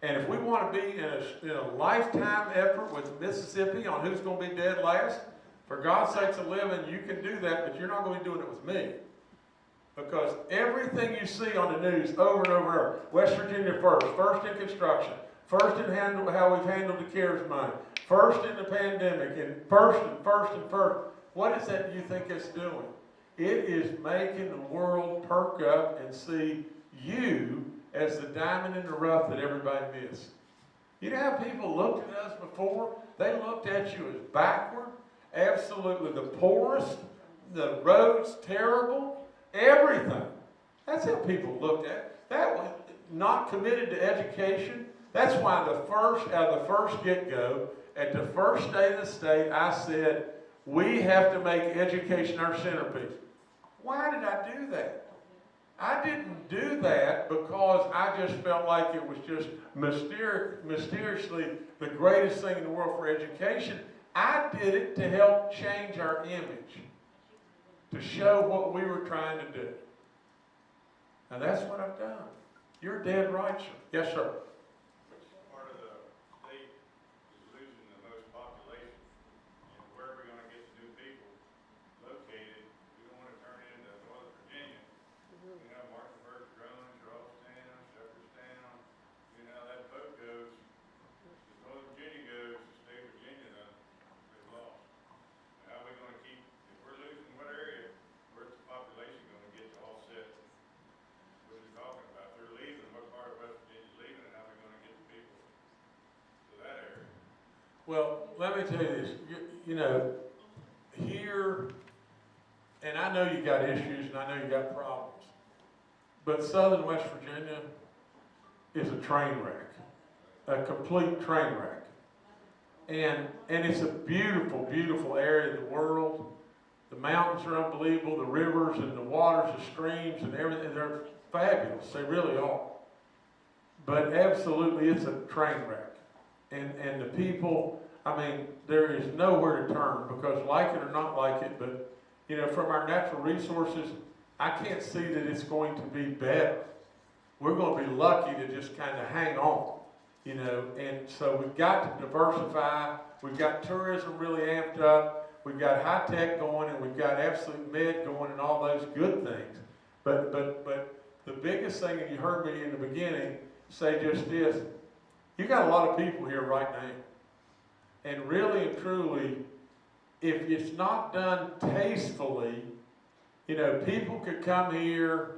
And if we want to be in a, in a lifetime effort with Mississippi on who's going to be dead last, for God's sakes of living, you can do that, but you're not going to be doing it with me. Because everything you see on the news over and over West Virginia first, first in construction, first in handle, how we've handled the CARES money, first in the pandemic, and first and first and first. What is that you think it's doing? It is making the world perk up and see you as the diamond in the rough that everybody missed. You know how people looked at us before? They looked at you as backward, absolutely the poorest, the roads terrible, everything. That's how people looked at it. That was not committed to education. That's why the first, of the first get-go, at the first day of the state, I said, we have to make education our centerpiece. Why did I do that? I didn't do that because I just felt like it was just mysteri- mysteriously the greatest thing in the world for education. I did it to help change our image, to show what we were trying to do. Now that's what I've done. You're dead right, sir. Yes, sir. Which part of the state is losing the most population? And where are we gonna get the new people located? We don't wanna turn into Northern Virginia. You know, Martinsburg, Drone, Charlestown, Shepherdstown, you know, that boat goes, as Northern Virginia goes, the state of Virginia done, they've lost. How are we gonna keep, if we're losing what area, where's the population gonna get to offset? What are you talking about? They're leaving, what part of West Virginia's leaving, and how are we gonna get the people to that area? Well, let me tell you this, you, you know, here, and I know you got issues and I know you got problems, but southern West Virginia is a train wreck, a complete train wreck. And, and it's a beautiful, beautiful area of the world. The mountains are unbelievable, the rivers and the waters, the streams and everything, they're fabulous, they really are. But absolutely, it's a train wreck. And, and the people, I mean, there is nowhere to turn because like it or not like it, but, you know, from our natural resources, I can't see that it's going to be better. We're gonna be lucky to just kind of hang on, you know, and so we've got to diversify. We've got tourism really amped up. We've got high tech going and we've got absolute med going and all those good things. But, but, but the biggest thing, and you heard me in the beginning say just this, you got a lot of people here right now. And really and truly, if it's not done tastefully, you know, people could come here,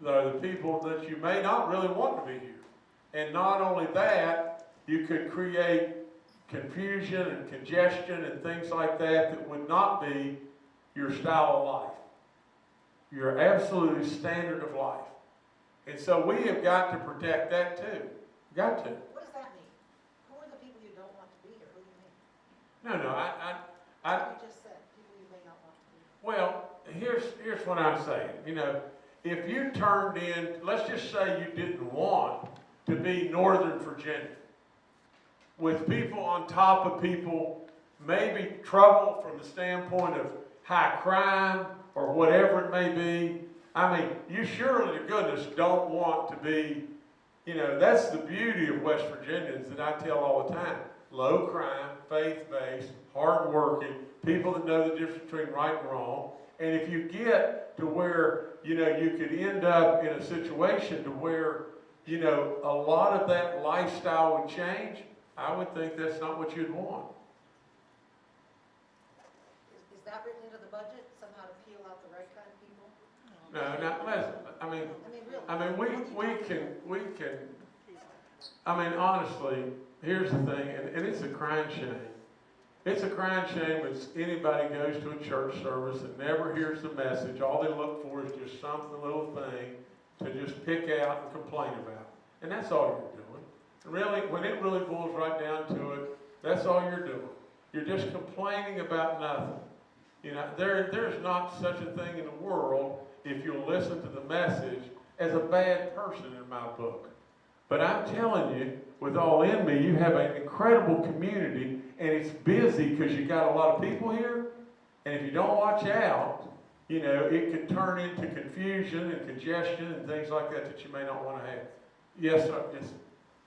the, the people that you may not really want to be here. And not only that, you could create confusion and congestion and things like that that would not be your style of life. Your absolute standard of life. And so we have got to protect that too. Got to. What does that mean? Who are the people you don't want to be here? Who do you mean? No, no, I, I, I, You just said, people you may not want to be well, here's, here's what I'm saying. You know, if you turned in, let's just say you didn't want to be Northern Virginia, with people on top of people, maybe trouble from the standpoint of high crime or whatever it may be. I mean, you surely to goodness don't want to be, you know, that's the beauty of West Virginians that I tell all the time. Low crime, faith-based, hardworking, people that know the difference between right and wrong. And if you get to where, you know, you could end up in a situation to where, you know, a lot of that lifestyle would change, I would think that's not what you'd want. Is, is that written into the budget, somehow to peel out the right kind of people? No, not listen, I mean, I mean, really? I mean, we, what are you we can, we can, I mean, honestly, here's the thing, and, and it's a crying shame. It's a crying shame when anybody goes to a church service and never hears the message. All they look for is just some little thing to just pick out and complain about. And that's all you're doing. And Really, when it really boils right down to it, that's all you're doing. You're just complaining about nothing. You know, there, there's not such a thing in the world, if you'll listen to the message, as a bad person in my book. But I'm telling you, with all in me, you have an incredible community, and it's busy because you got a lot of people here. And if you don't watch out, you know, it could turn into confusion and congestion and things like that that you may not want to have. Yes, sir. Yes.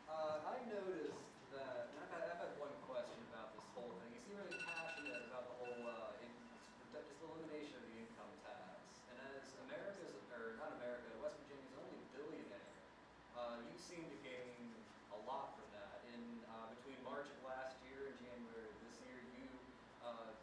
Uh, I seem to gain a lot from that. In, uh, between March of last year and January of this year, you, uh,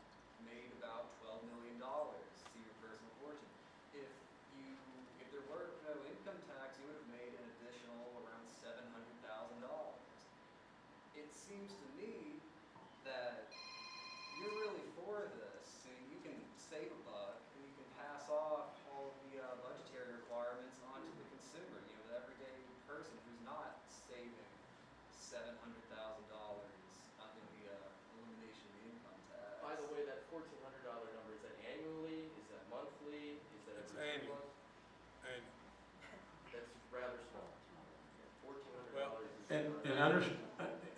made about twelve million dollars to your personal fortune. If you, if there were no income tax, you would have made an additional around seven hundred thousand dollars. It seems to me that you're really for this, and you can save a buck, and you can pass off all of the uh, budgetary requirements onto the consumer, you know, the everyday person who's not saving seven hundred thousand dollars in the uh, elimination of the income tax. By the way, that fourteen hundred dollar number, is that annually, is that monthly, is that It's every two annual. months? And, That's rather small. Fourteen hundred well, dollars is. and, and under,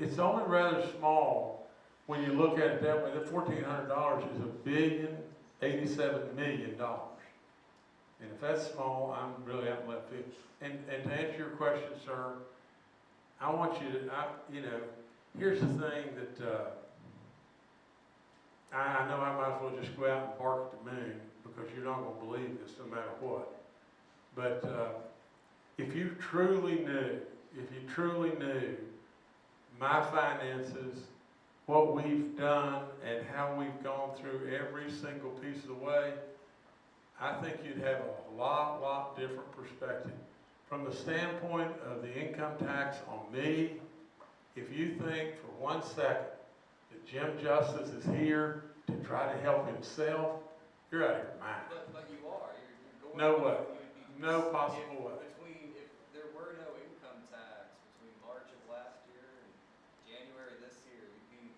it's only rather small when you look at it that way. The fourteen hundred dollars is a billion, eighty-seven million dollars. And if that's small, I'm really out in left field. And, and to answer your question, sir, I want you to, I, you know, here's the thing that, uh, I, I know I might as well just go out and bark at the moon because you're not gonna believe this no matter what. But, uh, if you truly knew, if you truly knew my finances, what we've done and how we've gone through every single piece of the way, I think you'd have a lot, lot different perspective. From the standpoint of the income tax on me, if you think for one second that Jim Justice is here to try to help himself, you're out of your mind. But, but you are, you're, you're going. No way. you would be- No possible way. Between, if there were no income tax between March of last year and January this year, you'd be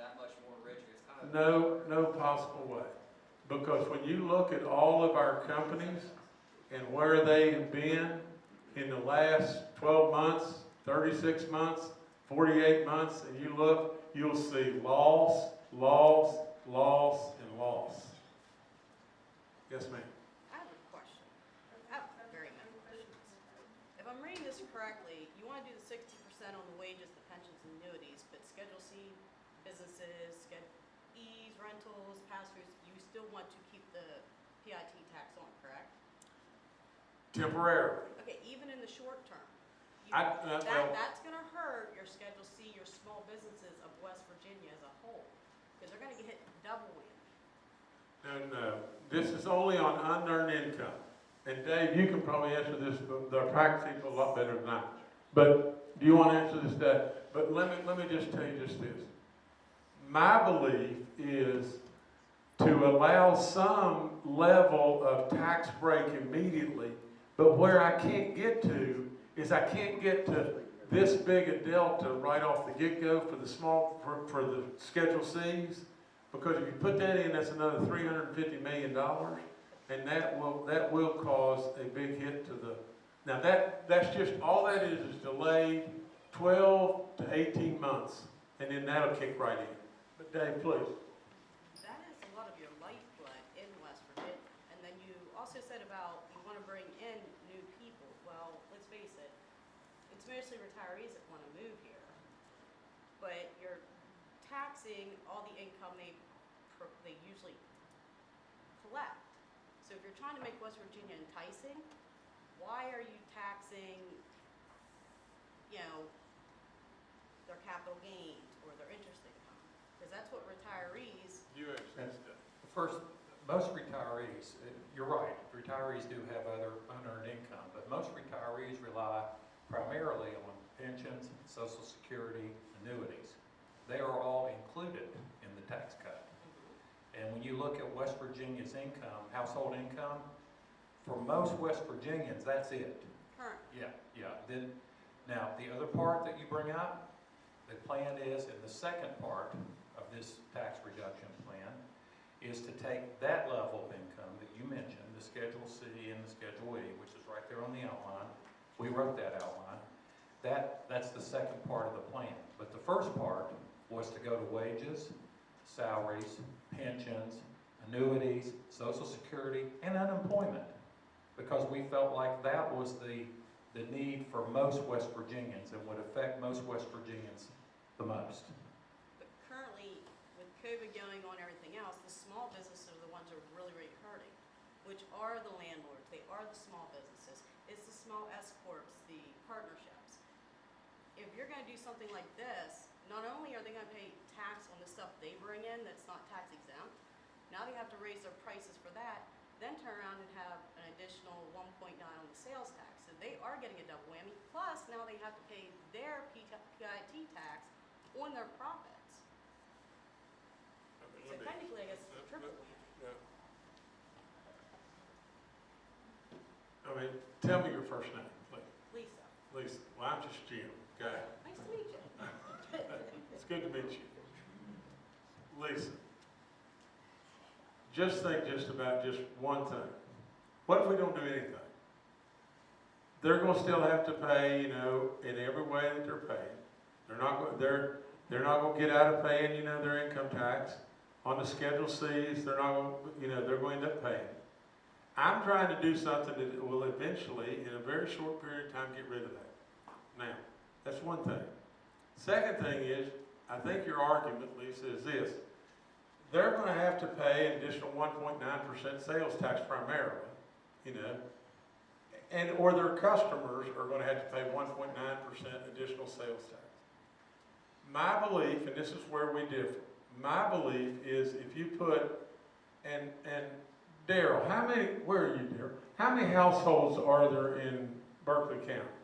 that much more richer. It's kind of. No, no possible way. Because when you look at all of our companies and where they have been in the last twelve months, thirty-six months, forty-eight months, and you look, you'll see loss, loss, loss, and loss. Yes, ma'am. I have a question. I have very many questions. If I'm reading this correctly, you want to do the sixty percent on the wages, the pensions, and annuities, but Schedule C businesses, Schedule E's, rentals, pass-throughs, you still want to keep the PIT tax on, correct? Temporarily. Okay, even in the short term. you- I- uh, well- That, that's gonna hurt your Schedule C, your small businesses of West Virginia as a whole, because they're gonna get hit double whammy. No, no, this is only on unearned income. And Dave, you can probably answer this, but the practice people a lot better than I. But, do you want to answer this, Dave? But let me, let me just tell you just this. My belief is to allow some level of tax break immediately, but where I can't get to is I can't get to this big a delta right off the get-go for the small, for, for the Schedule Cs. Because if you put that in, that's another three hundred and fifty million dollars, and that will, that will cause a big hit to the, now that, that's just, all that is, is delayed twelve to eighteen months, and then that'll kick right in. But Dave, please. That is a lot of your lifeblood in West Virginia. And then you also said about you want to bring in new people. Well, let's face it, it's mostly retirees that want to move here. But you're taxing all the income they, they usually collect. So if you're trying to make West Virginia enticing, why are you taxing, you know, their capital gains or their interest income? Because that's what retirees You understand First, most retirees, uh, you're right, retirees do have other unearned income, but most retirees rely primarily on pensions, social security, annuities. They are all included in the tax cut. And when you look at West Virginia's income, household income, for most West Virginians, that's it. current. Yeah, yeah. Then, now, the other part that you bring up, the plan is, in the second part of this tax reduction plan, is to take that level of income that you mentioned, the Schedule C and the Schedule E, which is right there on the outline. We wrote that outline. That, that's the second part of the plan. But the first part was to go to wages, salaries, pensions, annuities, social security, and unemployment because we felt like that was the, the need for most West Virginians and would affect most West Virginians the most. But currently, with COVID going on and everything else, the small businesses are the ones who are really, really hurting, which are the landlords, they are the small businesses. It's the small S partnerships. if you're gonna do something like this, not only are they gonna pay tax on the stuff they bring in that's not tax exempt, now they have to raise their prices for that, then turn around and have an additional one point nine on the sales tax. So they are getting a double whammy, plus now they have to pay their PIT tax on their profits. i So technically, I guess it's a triple whammy. I mean, tell me your first name, please. Lisa, Lisa. Well, I'm just Jim, okay? nice to meet you. It's good to meet you. Lisa, just think just about just one thing. What if we don't do anything? They're gonna still have to pay, you know, in every way that they're paying. They're not, go- they're, they're not gonna get out of paying, you know, their income tax. On the Schedule Cs, they're not gonna, you know, they're going to end up paying. I'm trying to do something that will eventually, in a very short period of time, get rid of that. Now, that's one thing. Second thing is, I think your argument, Lisa, is this. They're gonna have to pay an additional one point nine percent sales tax primarily, you know. And, or their customers are gonna have to pay one point nine percent additional sales tax. My belief, and this is where we differ, my belief is if you put, and, and Daryl, how many, where are you, Daryl? How many households are there in Berkeley County?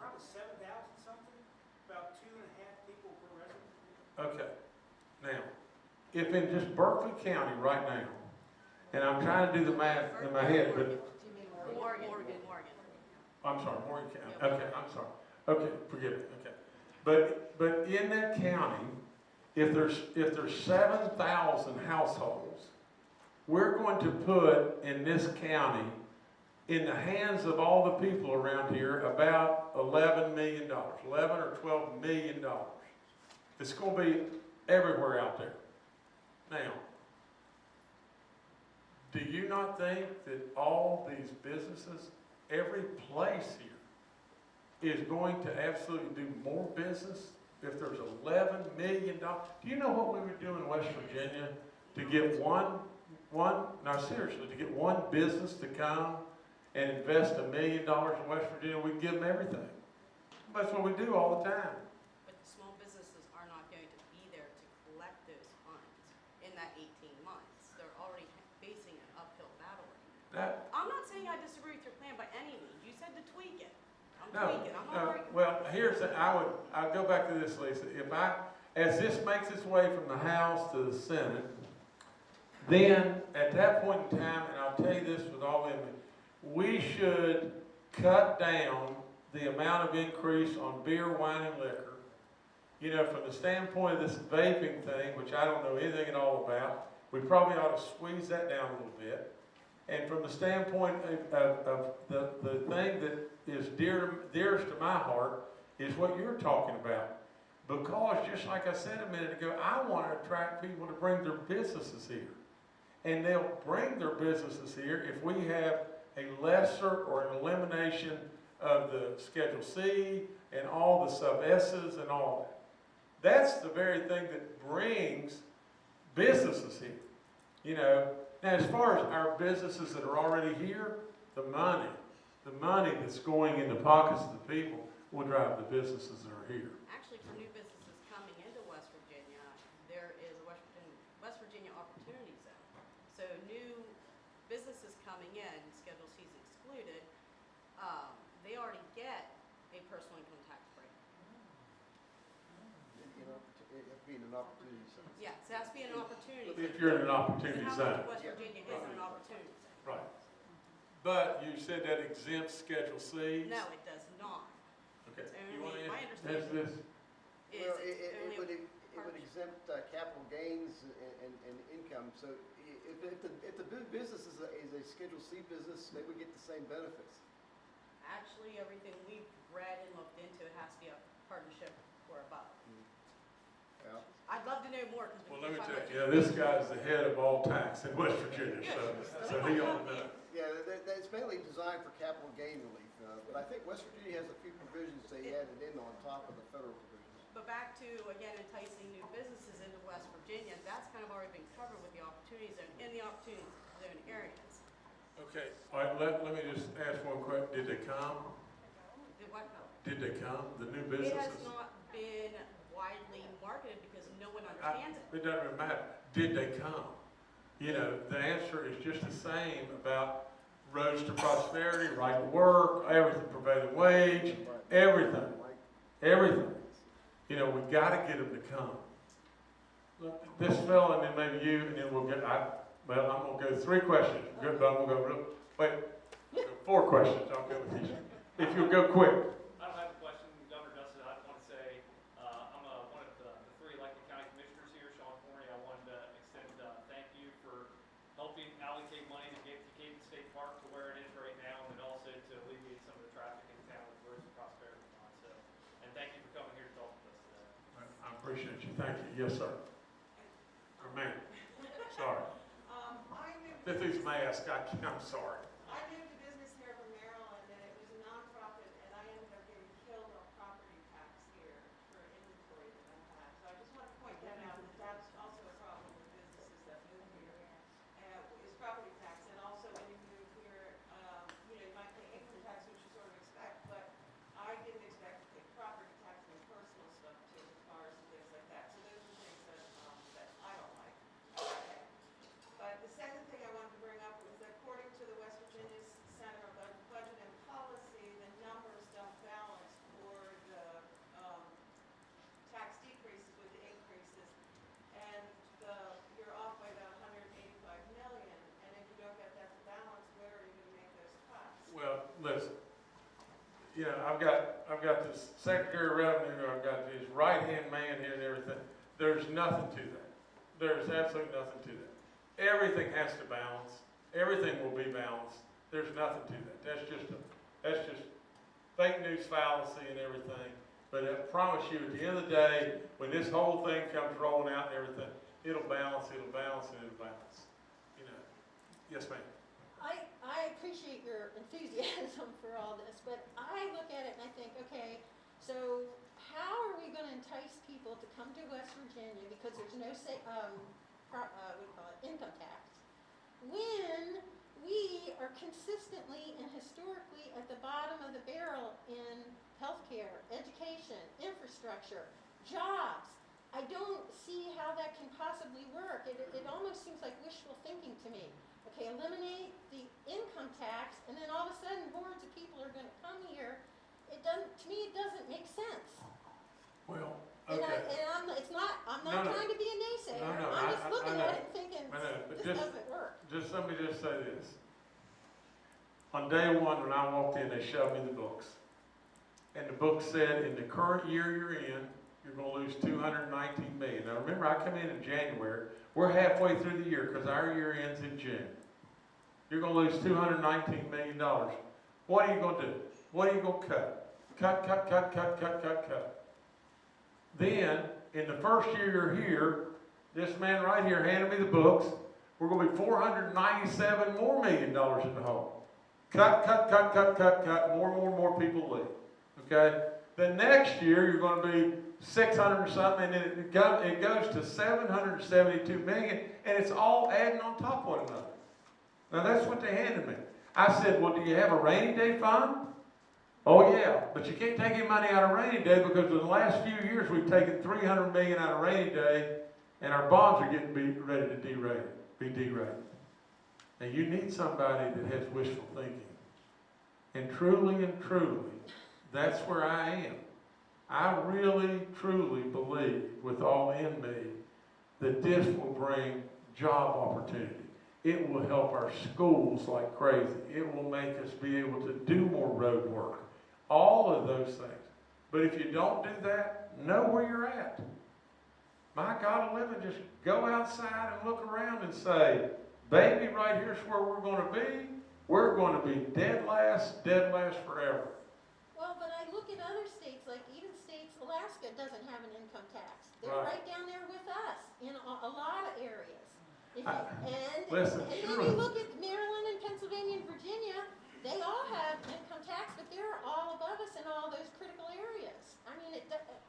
Probably seven thousand something, about two and a half people per resident. Okay, now, if in just Berkeley County right now, and I'm trying to do the math in my head, but, Do you mean Morgan? Morgan, Morgan, Morgan. I'm sorry, Morgan County, okay, I'm sorry. Okay, forgive me, okay. But, but in that county, if there's, if there's seven thousand households, we're going to put in this county, in the hands of all the people around here, about eleven million dollars, eleven or twelve million dollars. It's gonna be everywhere out there. Now, do you not think that all these businesses, every place here, is going to absolutely do more business if there's eleven million dollars? Do you know what we would do in West Virginia to get one, one, no, seriously, to get one business to come and invest a million dollars in West Virginia, we'd give them everything. That's what we do all the time. But the small businesses are not going to be there to collect those funds in that eighteen months. They're already facing an uphill battle right now. That, I'm not saying I disagree with your plan by any means. You said to tweak it. I'm No, tweaking, I'm not no, well, here's, the- I would, I'll go back to this, Lisa. If I, as this makes its way from the House to the Senate, then at that point in time, and I'll tell you this with all in me, we should cut down the amount of increase on beer, wine, and liquor. You know, from the standpoint of this vaping thing, which I don't know anything at all about, we probably ought to squeeze that down a little bit. And from the standpoint of, of, of the, the thing that is dear, dearest to my heart is what you're talking about. Because just like I said a minute ago, I want to attract people to bring their businesses here. And they'll bring their businesses here if we have a lesser or an elimination of the Schedule C and all the sub S's and all that. That's the very thing that brings businesses here. You know, now as far as our businesses that are already here, the money, the money that's going in the pockets of the people will drive the businesses that are here. Actually, for new businesses coming into West Virginia, there is a West Virginia, West Virginia Opportunity Zone. So new businesses coming in, Schedule C is excluded, um, they already get a personal income tax break. You know, it it being an opportunity zone. Yeah, so it has to be an opportunity zone. If you're in an opportunity So zone. much West Virginia is an opportunity zone? Right. But you said that exempts Schedule Cs? No, it does not. Okay. It's You want only- to my answer understanding- this? Is Well, it, it, only it a would, it would partnership. exempt uh, capital gains and, and, and income, so i- if, if the, if the bu- business is a, is a Schedule C business, they would get the same benefits. Actually, everything we've read and looked into, it has to be a partnership or above. Yeah. I'd love to know more, Well, let me tell find you, much. yeah, this guy's the head of all tax in West Virginia, so, so he ought to know. Yeah, that, that, it's mainly designed for capital gain relief, uh, but I think West Virginia has a few provisions they added in on top of the federal provisions. But back to, again, enticing new businesses into West Virginia, that's kind of already been covered with the opportunity zone, in the opportunity zone areas. Okay, all right, let, let me just ask one question. Did they come? The what, no, Did they come, the new businesses? It has businesses? not been widely marketed one I- it. It doesn't matter, did they come? You know, the answer is just the same about roads to prosperity, right to work, everything, prevailing wage, everything, everything. You know, we gotta get them to come. This fellow, and then maybe you, and then we'll get, I, well, I'm gonna go three questions, good, but I'm gonna go, wait, four questions, I'll go with these. If you'll go quick. I don't have a question, Governor Dustin, I want to say, uh, I'm, uh, one of the, the three elected county commissioners here, Sean Corney, I wanted to extend, uh, thank you for helping allocate money to get to Caden State Park to where it is right now, and then also to alleviate some of the traffic in town with roads and prosperity fund, so, and thank you for coming here to talk with us today. I appreciate you, thank you, yes, sir. Or ma'am, sorry. Um, I moved, This is mask, I, I'm sorry. I moved a business here from Maryland, and it was a nonprofit, and I ended up getting killed on property tax here for inventory that I had. So I just want to point that out, that that's also a problem with businesses that move here, uh, is property tax. And also when you move here, um, you know, you might pay income tax, which you sort of expect, but I didn't expect to pay property tax on personal stuff too, cars and things like that. So those are things that, um, that I don't like. Okay. But the second thing I wanted to bring up was that according to the West Virginia Center of Bud- Budget and Policy, the numbers don't balance for the, um, tax decreases with the increases. And the, you're off by about hundred and eighty-five million, and if you don't get that to balance, where are you gonna make those cuts? Well, listen, you know, I've got, I've got this Secretary of Revenue, I've got this right-hand man here and everything. There's nothing to that. There's absolutely nothing to that. Everything has to balance. Everything will be balanced. There's nothing to that. That's just a, that's just fake news fallacy and everything. But I promise you, at the end of the day, when this whole thing comes rolling out and everything, it'll balance, it'll balance, and it'll balance. You know, yes, ma'am. I, appreciate your enthusiasm for all this, but I look at it and I think, okay, so how are we gonna entice people to come to West Virginia because there's no say, um, pro, uh, you call it, income tax? When we are consistently and historically at the bottom of the barrel in healthcare, education, infrastructure, jobs. I don't see how that can possibly work. It, it almost seems like wishful thinking to me. Okay, eliminate the income tax, and then all of a sudden hordes of people are gonna come here. It doesn't, to me, it doesn't make sense. Well, And I, and I'm, it's not, I'm not no. trying to be a naysayer. No, no, I'm I- just I- I looking know. at it and thinking, this just- doesn't work. Just let me just say this. On day one, when I walked in, they showed me the books. And the book said, in the current year you're in, you're lose two hundred and nineteen million. Now, remember, I come in in January, we're halfway through the year, because our year ends in June. You're lose two hundred and nineteen million dollars. What are you gonna do? What are you gonna cut? Cut, cut, cut, cut, cut, cut, cut. Then, in the first year you're here, this man right here handed me the books, we're be four hundred and ninety-seven more million dollars in the hole. Cut, cut, cut, cut, cut, cut, more and more more people leave, okay? The next year, you're gonna be six hundred or something, and it goes, it goes to seven hundred and seventy-two million, and it's all adding on top of one another. Now, that's what they handed me. I said, well, do you have a rainy day fund? Oh, yeah, but you can't take any money out of rainy day because in the last few years, we've taken three hundred million out of rainy day, and our bonds are getting be, ready to derate, be derated. Now, you need somebody that has wishful thinking. And truly and truly, that's where I am. I really, truly believe with all in me that this will bring job opportunity. It will help our schools like crazy. It will make us be able to do more road work. All of those things. But if you don't do that, know where you're at. My God of living, just go outside and look around and say, baby, right here's where we're gonna be. We're gonna be dead last, dead last forever. Well, but I look at other states, like even states, Alaska doesn't have an income tax. They're Right. right down there with us in a, a lot of areas. You, I- and, listen, and then sure. you look at Maryland and Pennsylvania and Virginia, they all have income tax, but they're all above us in all those critical areas. I mean, it,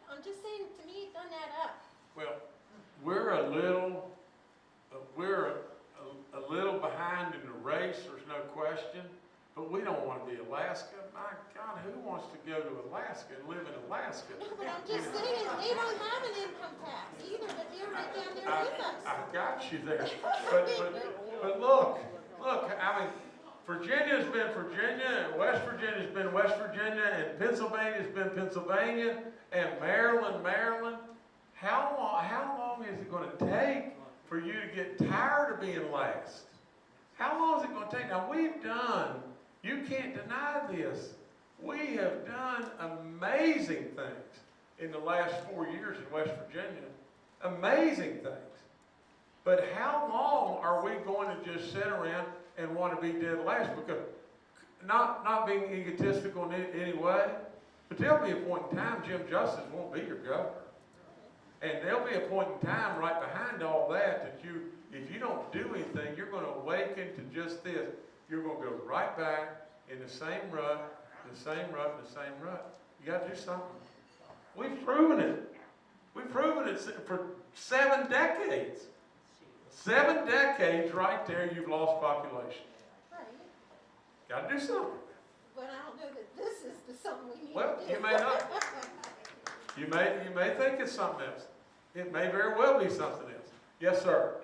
I'm just saying, to me, it doesn't add up. Well, we're a little, uh, we're a, a, a, little behind in the race, there's no question, but we don't want to be Alaska. My God, who wants to go to Alaska and live in Alaska? No, but I'm just saying, they don't have an income tax either, but they're right down there I, with us. I got you there. but, but, but look, look, I mean, Virginia's been Virginia, and West Virginia's been West Virginia, and Pennsylvania's been Pennsylvania, and Maryland, Maryland. How long, how long is it going to take for you to get tired of being last? How long is it going to take? Now, we've done, you can't deny this, we have done amazing things in the last four years in West Virginia. Amazing things. But how long are we going to just sit around and want to be dead last because not not being egotistical in any way, but there'll be a point in time Jim Justice won't be your governor. And there'll be a point in time right behind all that that you, if you don't do anything, you're going to awaken to just this. You're going to go right back in the same rut, the same rut, the same rut. You got to do something. We've proven it. We've proven it for seven decades. Seven decades right there, you've lost population. Right. Got to do something. But I don't know that this is the something we need Well, you may not. you, may, you may think it's something else. It may very well be something else. Yes, sir.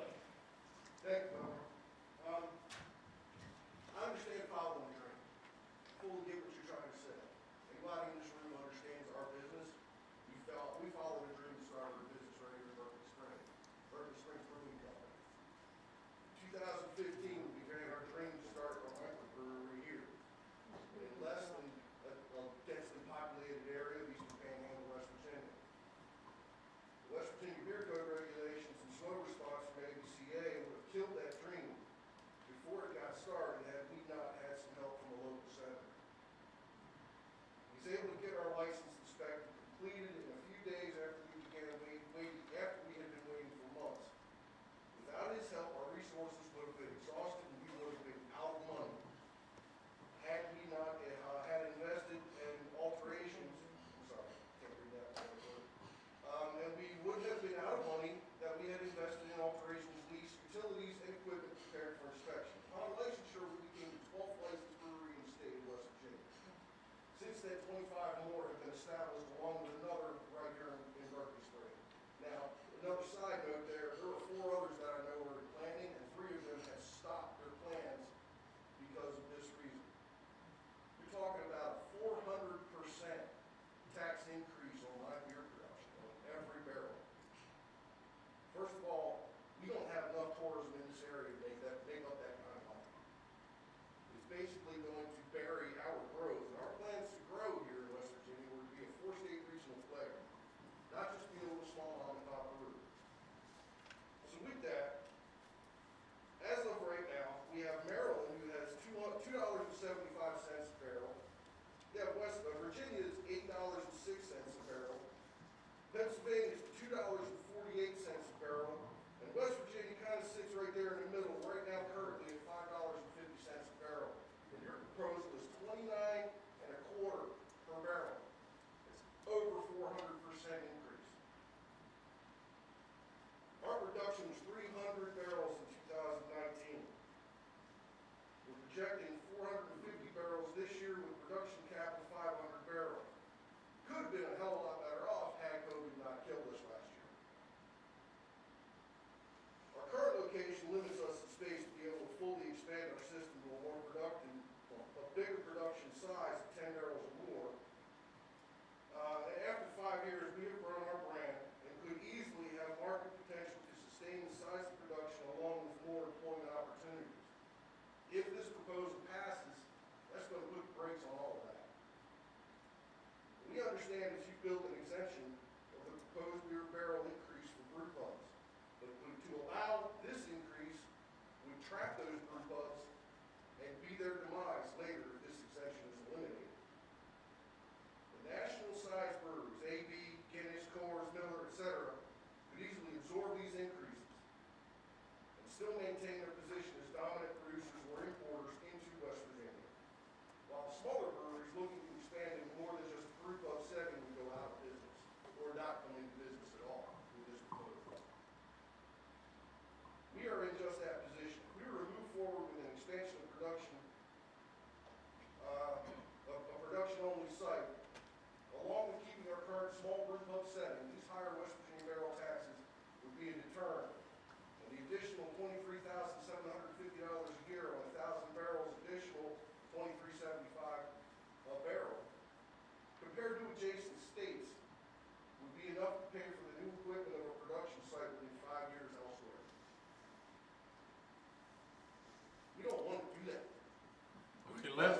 25 more have been established.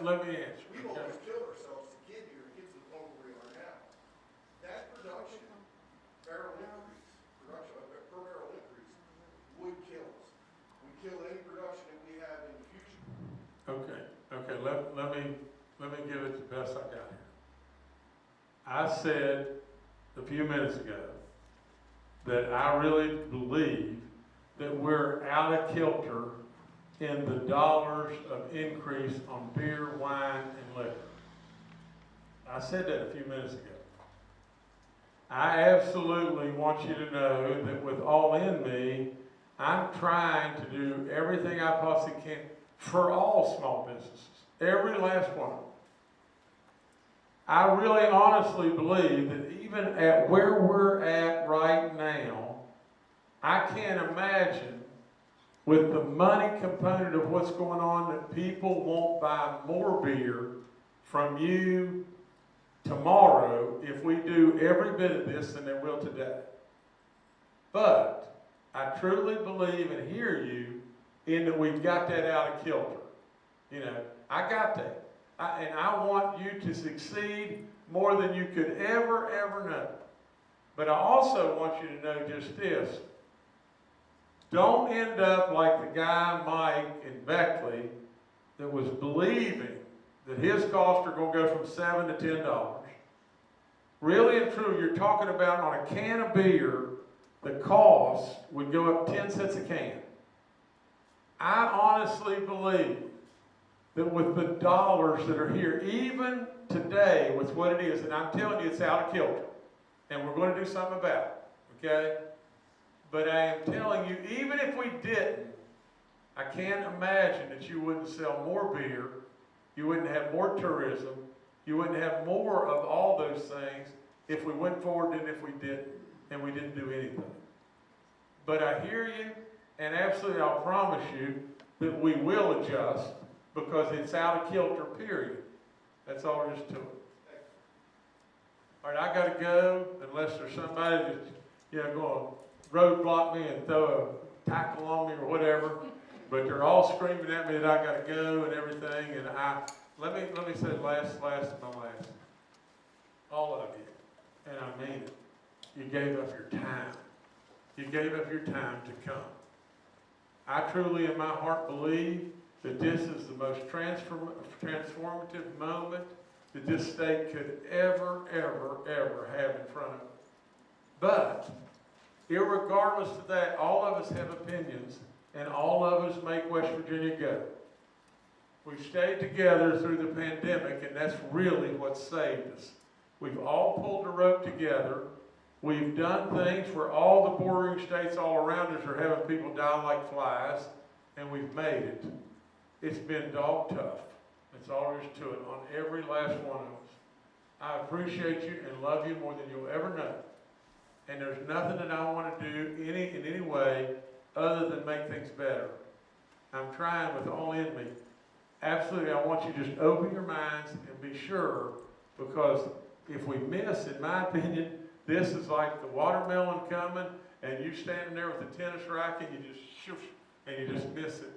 Let, let me answer. We don't okay? want kill ourselves to get here, to get to the point where we are now. That production, barrel increase, production, uh, per barrel increase, would kill us. Would kill any production that we have in the future. Okay, okay, let, let me, let me give it the best I got here. I said a few minutes ago that I really believe that we're out of kilter in the dollars of increase on beer, wine, and liquor. I said that a few minutes ago. I absolutely want you to know that with all in me, I'm trying to do everything I possibly can for all small businesses, every last one. I really honestly believe that even at where we're at right now, I can't imagine with the money component of what's going on that people won't buy more beer from you tomorrow if we do every bit of this than they will today. But I truly believe and hear you in that we've got that out of kilter. You know, I got that. I, and I want you to succeed more than you could ever, ever know. But I also want you to know just this. Don't end up like the guy Mike in Beckley that was believing that his costs are going to go from seven to ten dollars. Really and true, you're talking about on a can of beer, the cost would go up ten cents a can. I honestly believe that with the dollars that are here, even today with what it is, and I'm telling you it's out of kilter, and we're going to do something about it, okay? But I am telling you, even if we didn't, I can't imagine that you wouldn't sell more beer, you wouldn't have more tourism, you wouldn't have more of all those things if we went forward than if we didn't, and we didn't do anything. But I hear you, and absolutely I'll promise you that we will adjust because it's out of kilter, period. That's all there is to it. All right, I gotta go unless there's somebody that's, you know, going roadblock me and throw a tackle on me or whatever. But they're all screaming at me that I gotta go and everything, and I, let me, let me say last, last, my last. All of you, and I mean it, you gave up your time. You gave up your time to come. I truly in my heart believe that this is the most transform, transformative moment that this state could ever, ever, ever have in front of it. But, irregardless of that, all of us have opinions, and all of us make West Virginia go. We've stayed together through the pandemic, and that's really what saved us. We've all pulled the rope together. We've done things where all the bordering states all around us are having people die like flies, and we've made it. It's been dog tough. That's all there is to it on every last one of us. I appreciate you and love you more than you'll ever know. And there's nothing that I want to do any in any way other than make things better. I'm trying with all in me. Absolutely, I want you to just open your minds and be sure because if we miss, in my opinion, this is like the watermelon coming and you standing there with the tennis racket, you just and you just miss it.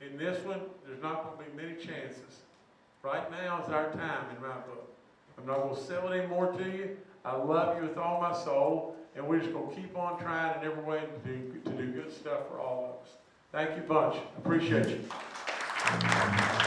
In this one, there's not going to be many chances. Right now is our time in my book. I'm not going to sell it anymore to you. I love you with all my soul, and we're just going to keep on trying in every way to do, to do good stuff for all of us. Thank you bunch. Appreciate you.